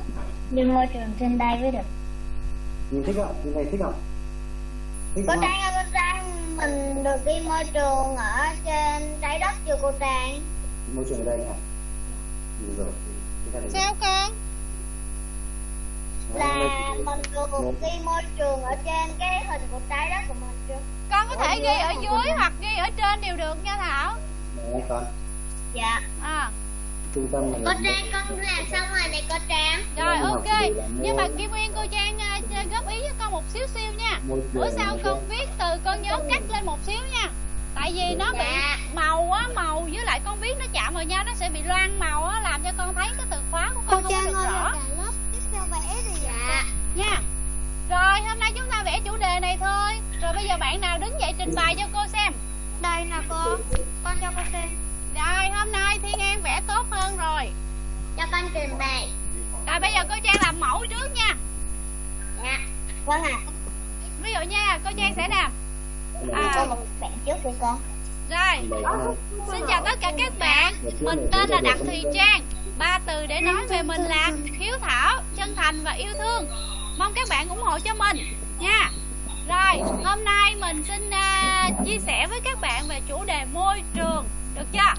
S5: Nhưng môi trường trên đây mới được.
S3: Nhìn thích không? Nhìn này thích không? Thích
S5: Cô Trang ơi cô Trang Mình được đi môi trường ở trên trái đất chưa cô Trang?
S3: Môi trường ở đây nè nhìn rồi chúng ta để
S2: sao con
S5: Là mình được đi môi trường ở trên cái hình của trái đất của mình chưa?
S2: Con có thể ghi ở dưới hoặc ghi ở trên đều được nha thảo.
S3: Đấy, con
S5: Dạ.
S2: À.
S3: Trung tâm
S1: Cô
S3: là
S1: Trang con làm xong rồi này cô Trang.
S2: Rồi ok. nhưng mà kim nguyên cô trang cho góp ý với con một xíu xíu nha. Bữa sau con viết từ con nhớ cắt lên một xíu nha. Tại vì nó bị
S1: Dạ.
S2: màu á màu với lại con viết nó chạm vào nhau nó sẽ bị loang màu á làm cho con thấy cái từ khóa của con không có được rõ.
S5: lớp tiếp theo vẽ thì
S1: Dạ.
S2: Nha. Rồi hôm nay chúng ta vẽ chủ đề này thôi. Rồi bây giờ bạn nào đứng dậy trình bày cho cô xem.
S5: Đây nè cô. Con cho cô xem
S2: rồi hôm nay thiên an vẽ tốt hơn rồi.
S1: Cho con trình bày.
S2: Rồi bây giờ cô trang làm mẫu trước nha.
S1: Dạ
S5: Vâng ạ.
S2: Ví dụ nha cô trang sẽ làm. À,
S5: bạn trước đi con
S2: rồi xin chào tất cả các bạn. Mình tên là đặng thùy trang ba từ để nói về mình là hiếu thảo chân thành và yêu thương. Mong các bạn ủng hộ cho mình nha. Rồi hôm nay mình xin à, chia sẻ với các bạn về chủ đề môi trường được chưa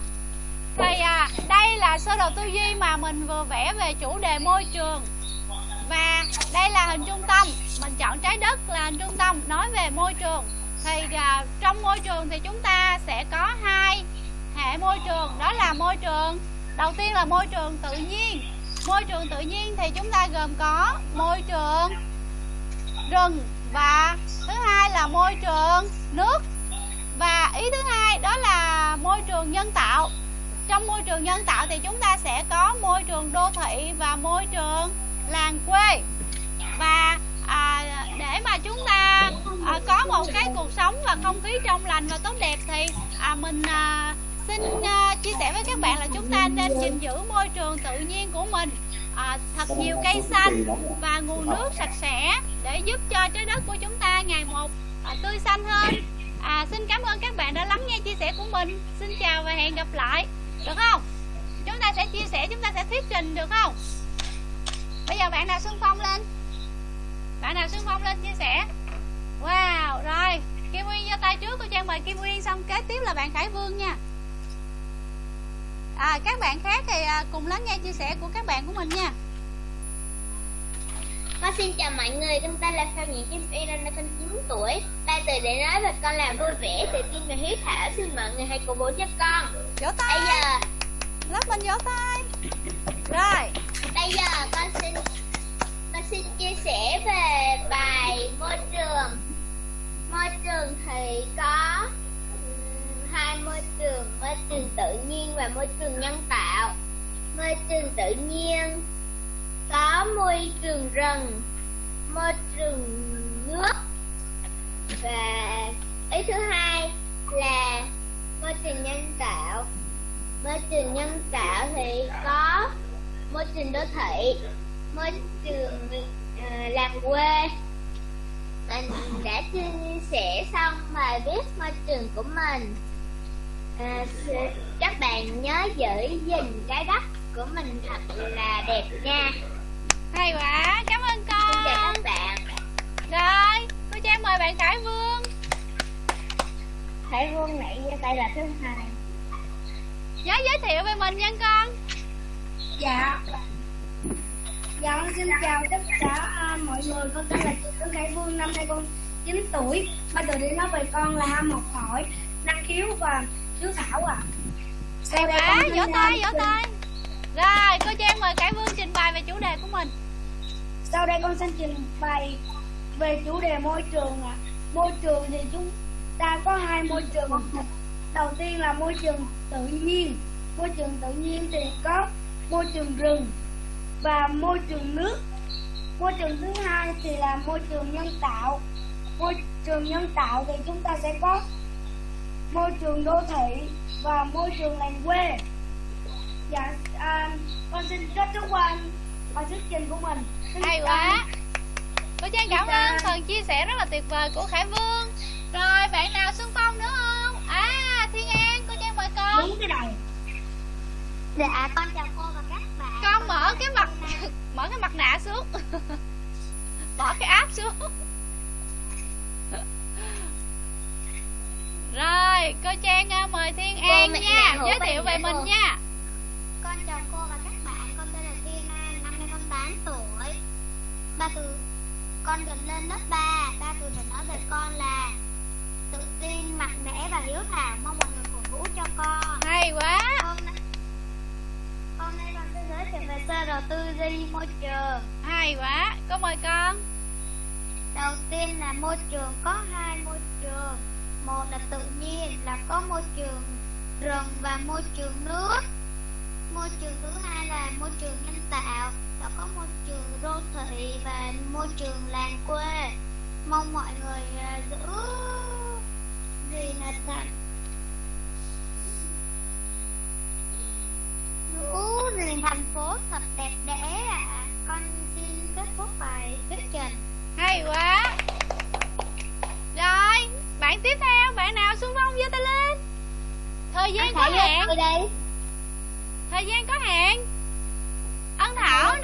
S2: thì à, đây là sơ đồ tư duy mà mình vừa vẽ về chủ đề môi trường. Và đây là hình trung tâm. Mình chọn trái đất là hình trung tâm nói về môi trường. Thì à, trong môi trường thì chúng ta sẽ có hai hệ môi trường đó là môi trường đầu tiên là môi trường tự nhiên. Môi trường tự nhiên thì chúng ta gồm có môi trường rừng và thứ hai là môi trường nước. Và ý thứ hai đó là môi trường nhân tạo trong môi trường nhân tạo thì chúng ta sẽ có môi trường đô thị và môi trường làng quê. Và à, để mà chúng ta à, có một cái cuộc sống và không khí trong lành và tốt đẹp thì à, mình à, xin à, chia sẻ với các bạn là chúng ta nên gìn giữ môi trường tự nhiên của mình. À, thật nhiều cây xanh và nguồn nước sạch sẽ để giúp cho trái đất của chúng ta ngày một à, tươi xanh hơn. À, xin cảm ơn các bạn đã lắng nghe chia sẻ của mình. Xin chào và hẹn gặp lại được không? Chúng ta sẽ chia sẻ chúng ta sẽ thuyết trình được không? Bây giờ bạn nào xung phong lên? Bạn nào xung phong lên chia sẻ? Wow rồi. Kim uyên giơ tay trước cô trang mời kim uyên xong kế tiếp là bạn khải vương nha. À, các bạn khác thì à, cùng lắng nghe chia sẻ của các bạn của mình nha.
S4: Con xin chào mọi người, con tên là Phạm Nhị Kim Uyên, năm con 9 tuổi. Tay từ để nói về con là vui vẻ, tự tin và hiếu thảo. Xin mọi người hãy cổ vũ cho con.
S2: vỗ tay
S4: Bây giờ,
S2: lớp mình vỗ tay rồi
S4: bây giờ con xin con xin chia sẻ về bài môi trường. Môi trường thì có hai môi trường, môi trường tự nhiên và môi trường nhân tạo. Môi trường tự nhiên có môi trường rừng, môi trường nước và ý thứ hai là môi trường nhân tạo. Môi trường nhân tạo thì có môi trường đô thị, môi trường uh, làng quê. Mình đã chia sẻ xong bài viết môi trường của mình. Ờ, à, các bạn nhớ giữ gìn trái đất của mình thật là đẹp nha
S2: hay quá cảm ơn
S4: Xin chào
S2: con
S4: các bạn.
S2: rồi cô trang mời bạn khải vương
S7: Hải Vương giơ tay là thứ hai.
S2: nhớ giới thiệu về mình nha con
S7: Dạ. Dạ con xin chào tất cả à, mọi người. Con tên là Trương Hải Vương, năm nay con 9 tuổi. Bắt đầu đi nói về con là ham học hỏi, năng khiếu và hiếu thảo ạ.
S2: hay quá vỗ tay vỗ tay rồi cô trang mời khải vương trình bày về chủ đề của mình
S7: sau đây con xin trình bày về chủ đề môi trường ạ. Môi trường thì chúng ta có hai môi trường. Đầu tiên là môi trường tự nhiên. Môi trường tự nhiên thì có môi trường rừng và môi trường nước. Môi trường thứ hai thì là môi trường nhân tạo. Môi trường nhân tạo thì chúng ta sẽ có môi trường đô thị và môi trường làng quê. Dạ, à, con xin kết thúc qua bài thuyết trình của mình.
S2: Hay quá. Cô trang cảm ơn phần chia sẻ rất là tuyệt vời của khải vương. Rồi bạn nào xung phong nữa không? À thiên an cô trang mời con.
S7: Đúng cái này.
S4: Dạ, con chào cô và các bạn.
S2: con mở cái mặt mở cái mặt nạ xuống. Bỏ cái áp xuống. Rồi cô trang à, mời thiên
S4: Cô
S2: an
S4: mẹ
S2: nha.
S4: hổ
S2: giới thiệu về mình
S4: hổ.
S2: nha.
S4: Con chào cô và các bạn, con tên là Thiên An, năm nay con 8 tuổi. Ba từ con gần lên lớp 3, ba từ để nói về con là tự tin, mạnh mẽ và hiếu thảo, mong mọi người cổ vũ cho con.
S2: hay quá
S4: Con con nay con sẽ giới thiệu về sơ đồ tư duy môi trường.
S2: hay quá cô mời con
S4: Đầu tiên là môi trường có hai môi trường. Một là tự nhiên là có môi trường rừng và môi trường nước. Môi trường thứ hai là môi trường nhân tạo là có môi trường đô thị và môi trường làng quê. Mong mọi người à, giữ gì là thành giữ gìn thành phố thật đẹp đẽ ạ. Con xin kết thúc bài thuyết trình.
S2: hay quá rồi bạn tiếp theo bạn nào xung phong giơ tay lên thời gian có hạn thời gian có hạn ân
S1: thảo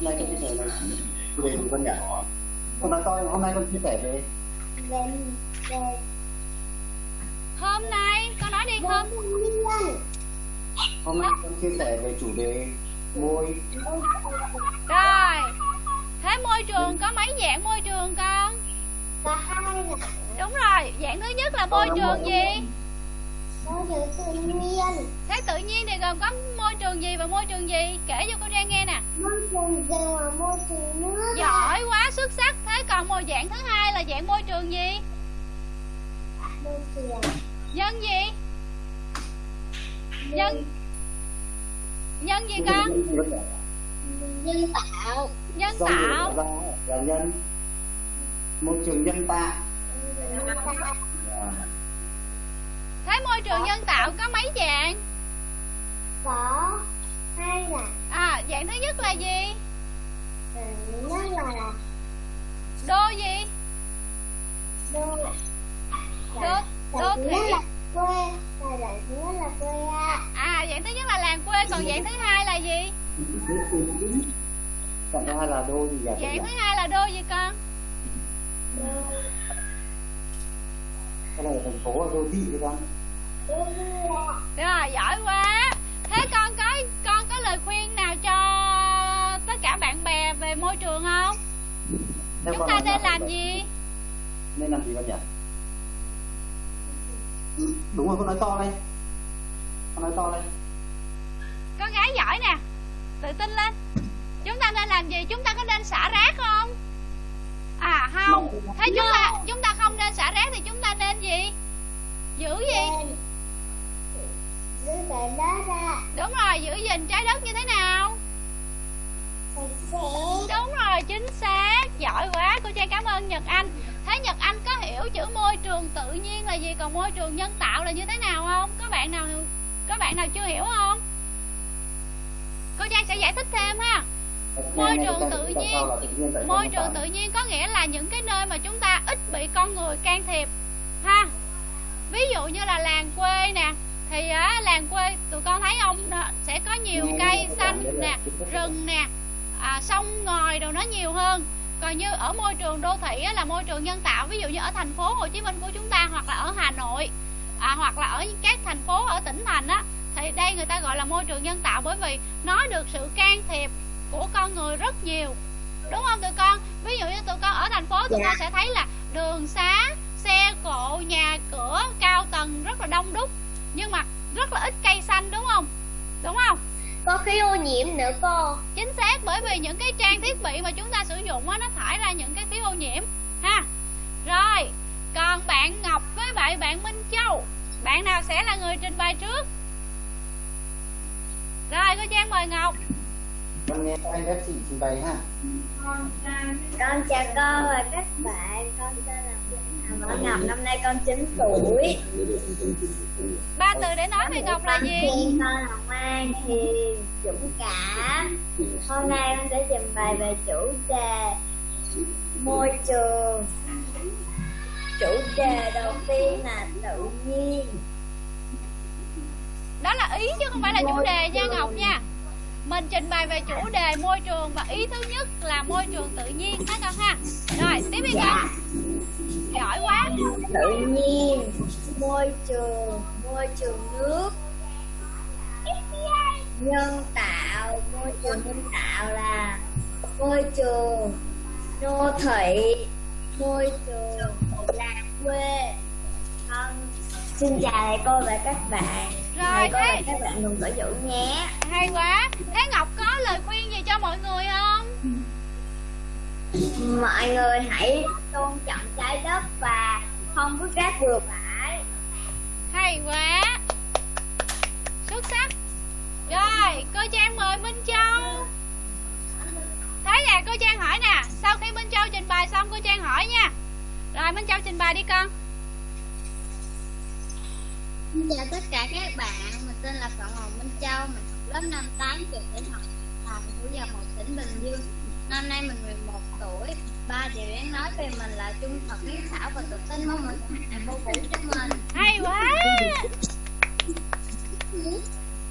S2: nay
S3: con chia sẻ về chủ đề gì con nhỉ hôm nay con hôm nay con chia sẻ về
S1: về về
S2: Hôm nay, con nói đi
S1: nguyên
S3: hôm nay con chia sẻ về chủ đề môi.
S2: Rồi. Thế môi trường có mấy dạng môi trường con?
S1: cả hai
S2: Đúng rồi, dạng thứ nhất là môi trường gì?
S1: Môi trường tự nhiên.
S2: Thế tự nhiên thì gồm có môi trường gì và môi trường gì? Kể cho cô Trang nghe nè.
S1: Môi trường rừng và môi trường nước.
S2: Giỏi quá, xuất sắc. Thế còn một dạng thứ hai là dạng môi trường gì?
S1: môi trường.
S2: Nhân gì? Nhân Nhân gì con?
S1: nhân tạo.
S2: Nhân tạo.
S3: là nhân. Môi trường nhân tạo. À,
S2: Thế môi trường nhân tạo có mấy dạng?
S1: có hai là
S2: À, dạng thứ nhất là gì?
S1: ừ, nó là
S2: Đô gì?
S1: đô
S2: Đô, đô thị
S1: quê là dạng thứ nhất là quê á
S2: À, dạng thứ nhất là làng quê Còn dạng thứ hai là gì?
S3: còn thứ hai là đô gì vậy
S2: Dạng thứ hai là đô gì con?
S1: đô
S3: cái này là thành phố là đô thị chứ con
S2: Rồi, giỏi quá Thế con có con có lời khuyên nào cho tất cả bạn bè về môi trường không?
S3: Theo
S2: Chúng ta nên làm gì?
S3: nên làm gì con nhỉ Ừ, đúng rồi con nói to lên con nói to lên
S2: Con gái giỏi nè Tự tin lên Chúng ta nên làm gì? Chúng ta có nên xả rác không? À không Thế chúng ta chúng ta không nên xả rác thì chúng ta nên gì? Giữ gì?
S1: Giữ để đó ra.
S2: Đúng rồi, giữ gìn trái đất như thế nào? Đúng rồi, chính xác. Giỏi quá, cô Trang cảm ơn Nhật Anh. Thế Nhật Anh có hiểu chữ môi trường tự nhiên là gì Còn môi trường nhân tạo là như thế nào không? Có bạn nào có bạn nào chưa hiểu không? cô trang sẽ giải thích thêm ha. Môi trường tự nhiên môi trường tự nhiên có nghĩa là những cái nơi mà chúng ta ít bị con người can thiệp ha. Ví dụ như là làng quê nè thì á, làng quê tụi con thấy đó, sẽ có nhiều cây xanh nè rừng nè à, sông ngòi đồ nó nhiều hơn. Còn như ở môi trường đô thị là môi trường nhân tạo ví dụ như ở thành phố Hồ Chí Minh của chúng ta hoặc là ở Hà Nội à, hoặc là ở các thành phố ở tỉnh thành á thì đây người ta gọi là môi trường nhân tạo bởi vì nó được sự can thiệp của con người rất nhiều. Đúng không tụi con? Ví dụ như tụi con ở thành phố tụi con sẽ thấy là đường xá xe cộ nhà cửa cao tầng rất là đông đúc nhưng mà rất là ít cây xanh đúng không? Đúng không?
S1: Có khí ô nhiễm nữa cô.
S2: Chính xác bởi vì những cái trang thiết bị mà chúng ta sử dụng á nó thải ra những cái khí ô nhiễm ha? Rồi còn bạn ngọc với bạn bạn minh châu. Bạn nào sẽ là người trình bày trước? Rồi cô trang mời ngọc
S3: con nghe các anh các chị trình bày ha
S4: Con chào con và các bạn. Con tên là Võ Ngọc. Năm nay con 9 tuổi.
S2: Ba từ để nói về ngọc là gì?
S4: Con là ngoan, hiền, dũng cảm Hôm nay con sẽ trình bày về chủ đề Môi trường. Chủ đề đầu tiên là tự nhiên.
S2: Đó là ý chứ không phải là chủ đề nha ngọc nha mình trình bày về chủ đề môi trường và ý thứ nhất là môi trường tự nhiên. Ha con ha? Rồi, tiếp đi con. Giỏi quá.
S4: Tự nhiên, Môi trường Môi trường nước. Nhân tạo, Môi trường nhân tạo là Môi trường Đô thị, Môi trường Làng quê. Con xin chào thầy cô và các bạn.
S2: Rồi, thế-
S4: các bạn đừng có dụ nhé.
S2: Hay quá. Thế ngọc có lời khuyên gì cho mọi người không?
S4: Mọi người hãy tôn trọng trái đất và không vứt rác bừa bãi.
S2: Hay quá. Xuất sắc. Rồi cô trang mời minh châu. Thấy nè cô trang hỏi nè sau khi minh châu trình bày xong cô trang hỏi nha. Rồi minh châu trình bày đi con
S1: Xin chào tất cả các bạn, mình tên là Phạm Hồng Minh Châu, mình học lớp 5 8 trường tiểu học Thành của Già một tỉnh Bình Dương. Năm nay mình 11 tuổi. Ba điều đáng nói về mình là trung thực, hiếu thảo và tự tin mong mình hạnh vô vũ cho mình.
S2: hay quá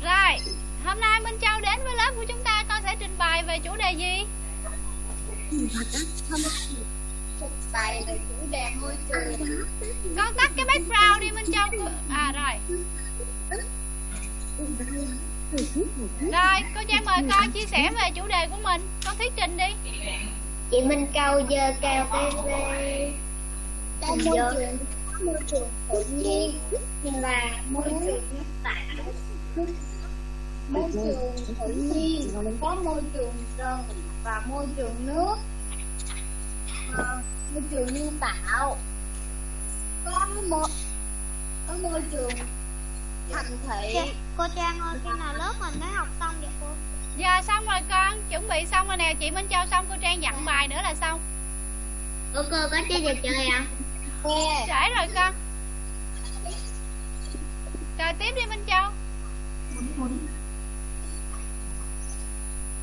S2: rồi hôm nay minh châu đến với lớp của chúng ta con sẽ trình bày về chủ đề gì
S1: Bài về chủ đề môi trường.
S2: con tắt cái background đi minh châu. À rồi. Rồi cô trang mời con chia sẻ về chủ đề của mình. Con thuyết trình đi.
S1: Chị Minh Câu dơ cao TV.
S4: môi trường. môi trường tự nhiên là môi trường tạo môi trường tự nhiên có môi trường rừng và môi trường nước môi trường nhân tạo. Có môi có môi trường thành thị.
S5: Cô Trang ơi, khi nào lớp mình mới học xong vậy cô?
S2: giờ xong rồi con. Chuẩn bị xong rồi nè. Chị minh châu xong cô trang dặn bài nữa là xong.
S1: Ủa cô có chơi trò chơi à?
S2: trễ rồi con. Rồi tiếp đi minh châu.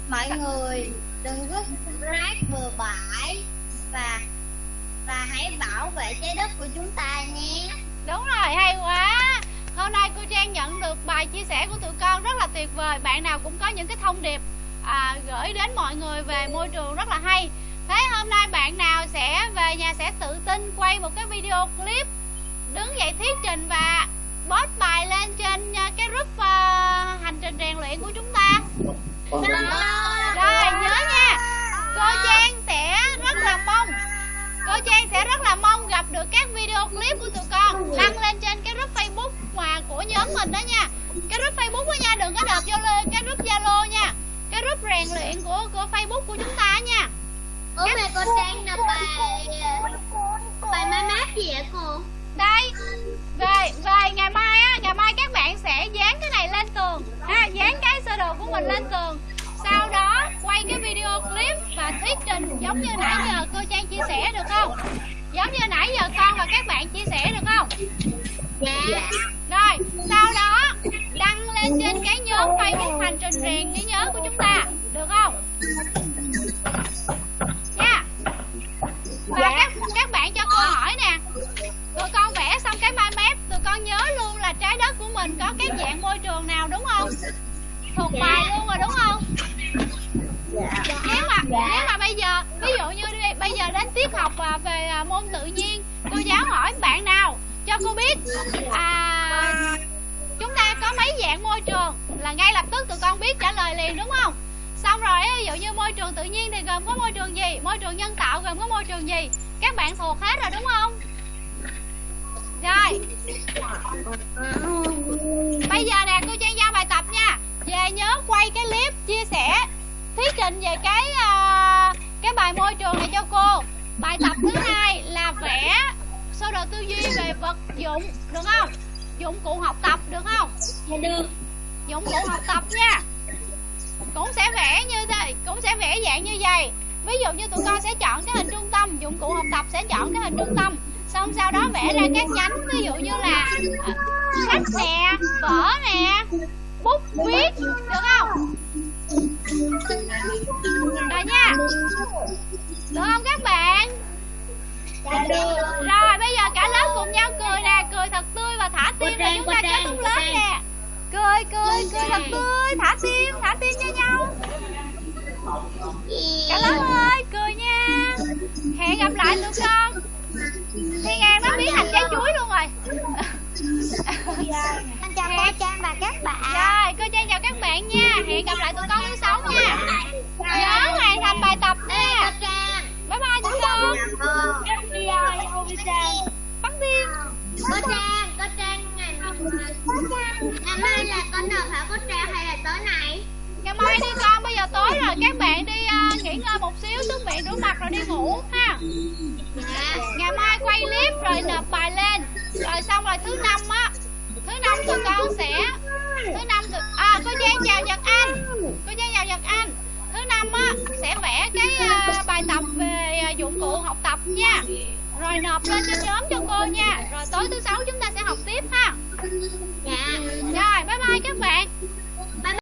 S4: Mọi người đừng vứt rác bừa bãi và và hãy bảo vệ trái đất của chúng ta nhé.
S2: Đúng rồi, hay quá. Hôm nay cô Trang nhận được bài chia sẻ của tụi con rất là tuyệt vời. Bạn nào cũng có những cái thông điệp à, gửi đến mọi người về môi trường rất là hay. Thế hôm nay bạn nào sẽ về nhà sẽ tự tin quay một cái video clip Đứng dậy thuyết trình và post bài lên trên à, cái group à, hành trình rèn luyện của chúng ta? Rồi nhớ nha. Cô Trang Trang sẽ rất là mong gặp được các video clip của tụi con Đăng lên trên cái group Facebook mà của nhóm mình đó nha. Cái group Facebook đó nha Đừng có đợt vô lên cái group Zalo nha. Cái group rèn luyện của của Facebook của chúng ta nha.
S1: Ủa mà cô Trang là bài... Bài mai mát gì vậy cô?
S2: Đây Về về ngày mai á Ngày mai các bạn sẽ dán cái này lên tường. Ha Dán cái sơ đồ của mình lên tường quay cái video clip Và thuyết trình giống như nãy giờ cô Trang chia sẻ được không? Giống như nãy giờ con và các bạn chia sẻ được không?
S1: Dạ.
S2: Rồi sau đó Đăng lên trên cái nhóm Facebook hành trình rèn trí nhớ của chúng ta được không? Nha và các các bạn cho cô hỏi nè. Tụi con vẽ xong cái mind map tụi con nhớ luôn là trái đất của mình có cái dạng môi trường nào đúng không? Thuộc bài luôn rồi đúng không nếu mà nếu mà bây giờ ví dụ như đi, bây giờ đến tiết học à, về à, môn tự nhiên cô giáo hỏi bạn nào cho cô biết. À, chúng ta có mấy dạng môi trường? Là ngay lập tức tụi con biết trả lời liền đúng không? Xong rồi ví dụ như môi trường tự nhiên thì gồm có môi trường gì? Môi trường nhân tạo gồm có môi trường gì? Các bạn thuộc hết rồi đúng không? Rồi. Bây giờ nè cô trang giao bài tập nha. Về nhớ quay cái clip chia sẻ thuyết trình về cái à, cái bài môi trường này cho cô. Bài tập thứ hai là vẽ sơ đồ tư duy về vật dụng được không? Dụng cụ học tập được không?
S1: Dạ được.
S2: Dụng cụ học tập nha. Cũng sẽ vẽ như thế cũng sẽ vẽ dạng như vậy. Ví dụ như tụi con sẽ chọn cái hình trung tâm dụng cụ học tập sẽ chọn cái hình trung tâm. Xong sau đó vẽ ra các nhánh ví dụ như là à, sách nè vở nè bút viết được không rồi nha. Được không các bạn.
S1: Dạ
S2: rồi bây giờ cả lớp cùng nhau cười nè. Cười thật tươi và thả tim
S1: Trang,
S2: chúng ta kết thúc lớp nè. Cười cười cười thật tươi. Thả tim thả tim cho nhau. Cả lớp ơi cười nha. Hẹn gặp lại tụi con thiên an nó biến thành trái chuối luôn rồi.
S5: Anh chào cô Trang và các bạn.
S2: Rồi cô trang chào các bạn nha. Hẹn gặp lại tụi con thứ sáu nha. Nhớ hoàn thành bài tập nha. Bye bye tụi con. Bắt tim.
S1: Có trang có trang ngày ngày mai là có nộp hả có trang hay là tối nay
S2: ngày mai đi con bây giờ tối rồi các bạn đi uh, nghỉ ngơi một xíu súc miệng rửa mặt rồi đi ngủ ha.
S1: À,
S2: ngày mai quay clip rồi nộp bài lên. Rồi xong rồi thứ năm á thứ năm tụi con sẽ thứ năm tụi à cô Giang chào Nhật Anh cô Giang chào Nhật Anh. Thứ năm á sẽ vẽ cái uh, bài tập về uh, dụng cụ học tập nha. Rồi nộp lên cho nhóm cho cô nha. Rồi tối thứ sáu chúng ta sẽ học tiếp ha.
S1: Dạ
S2: rồi bye bye các bạn.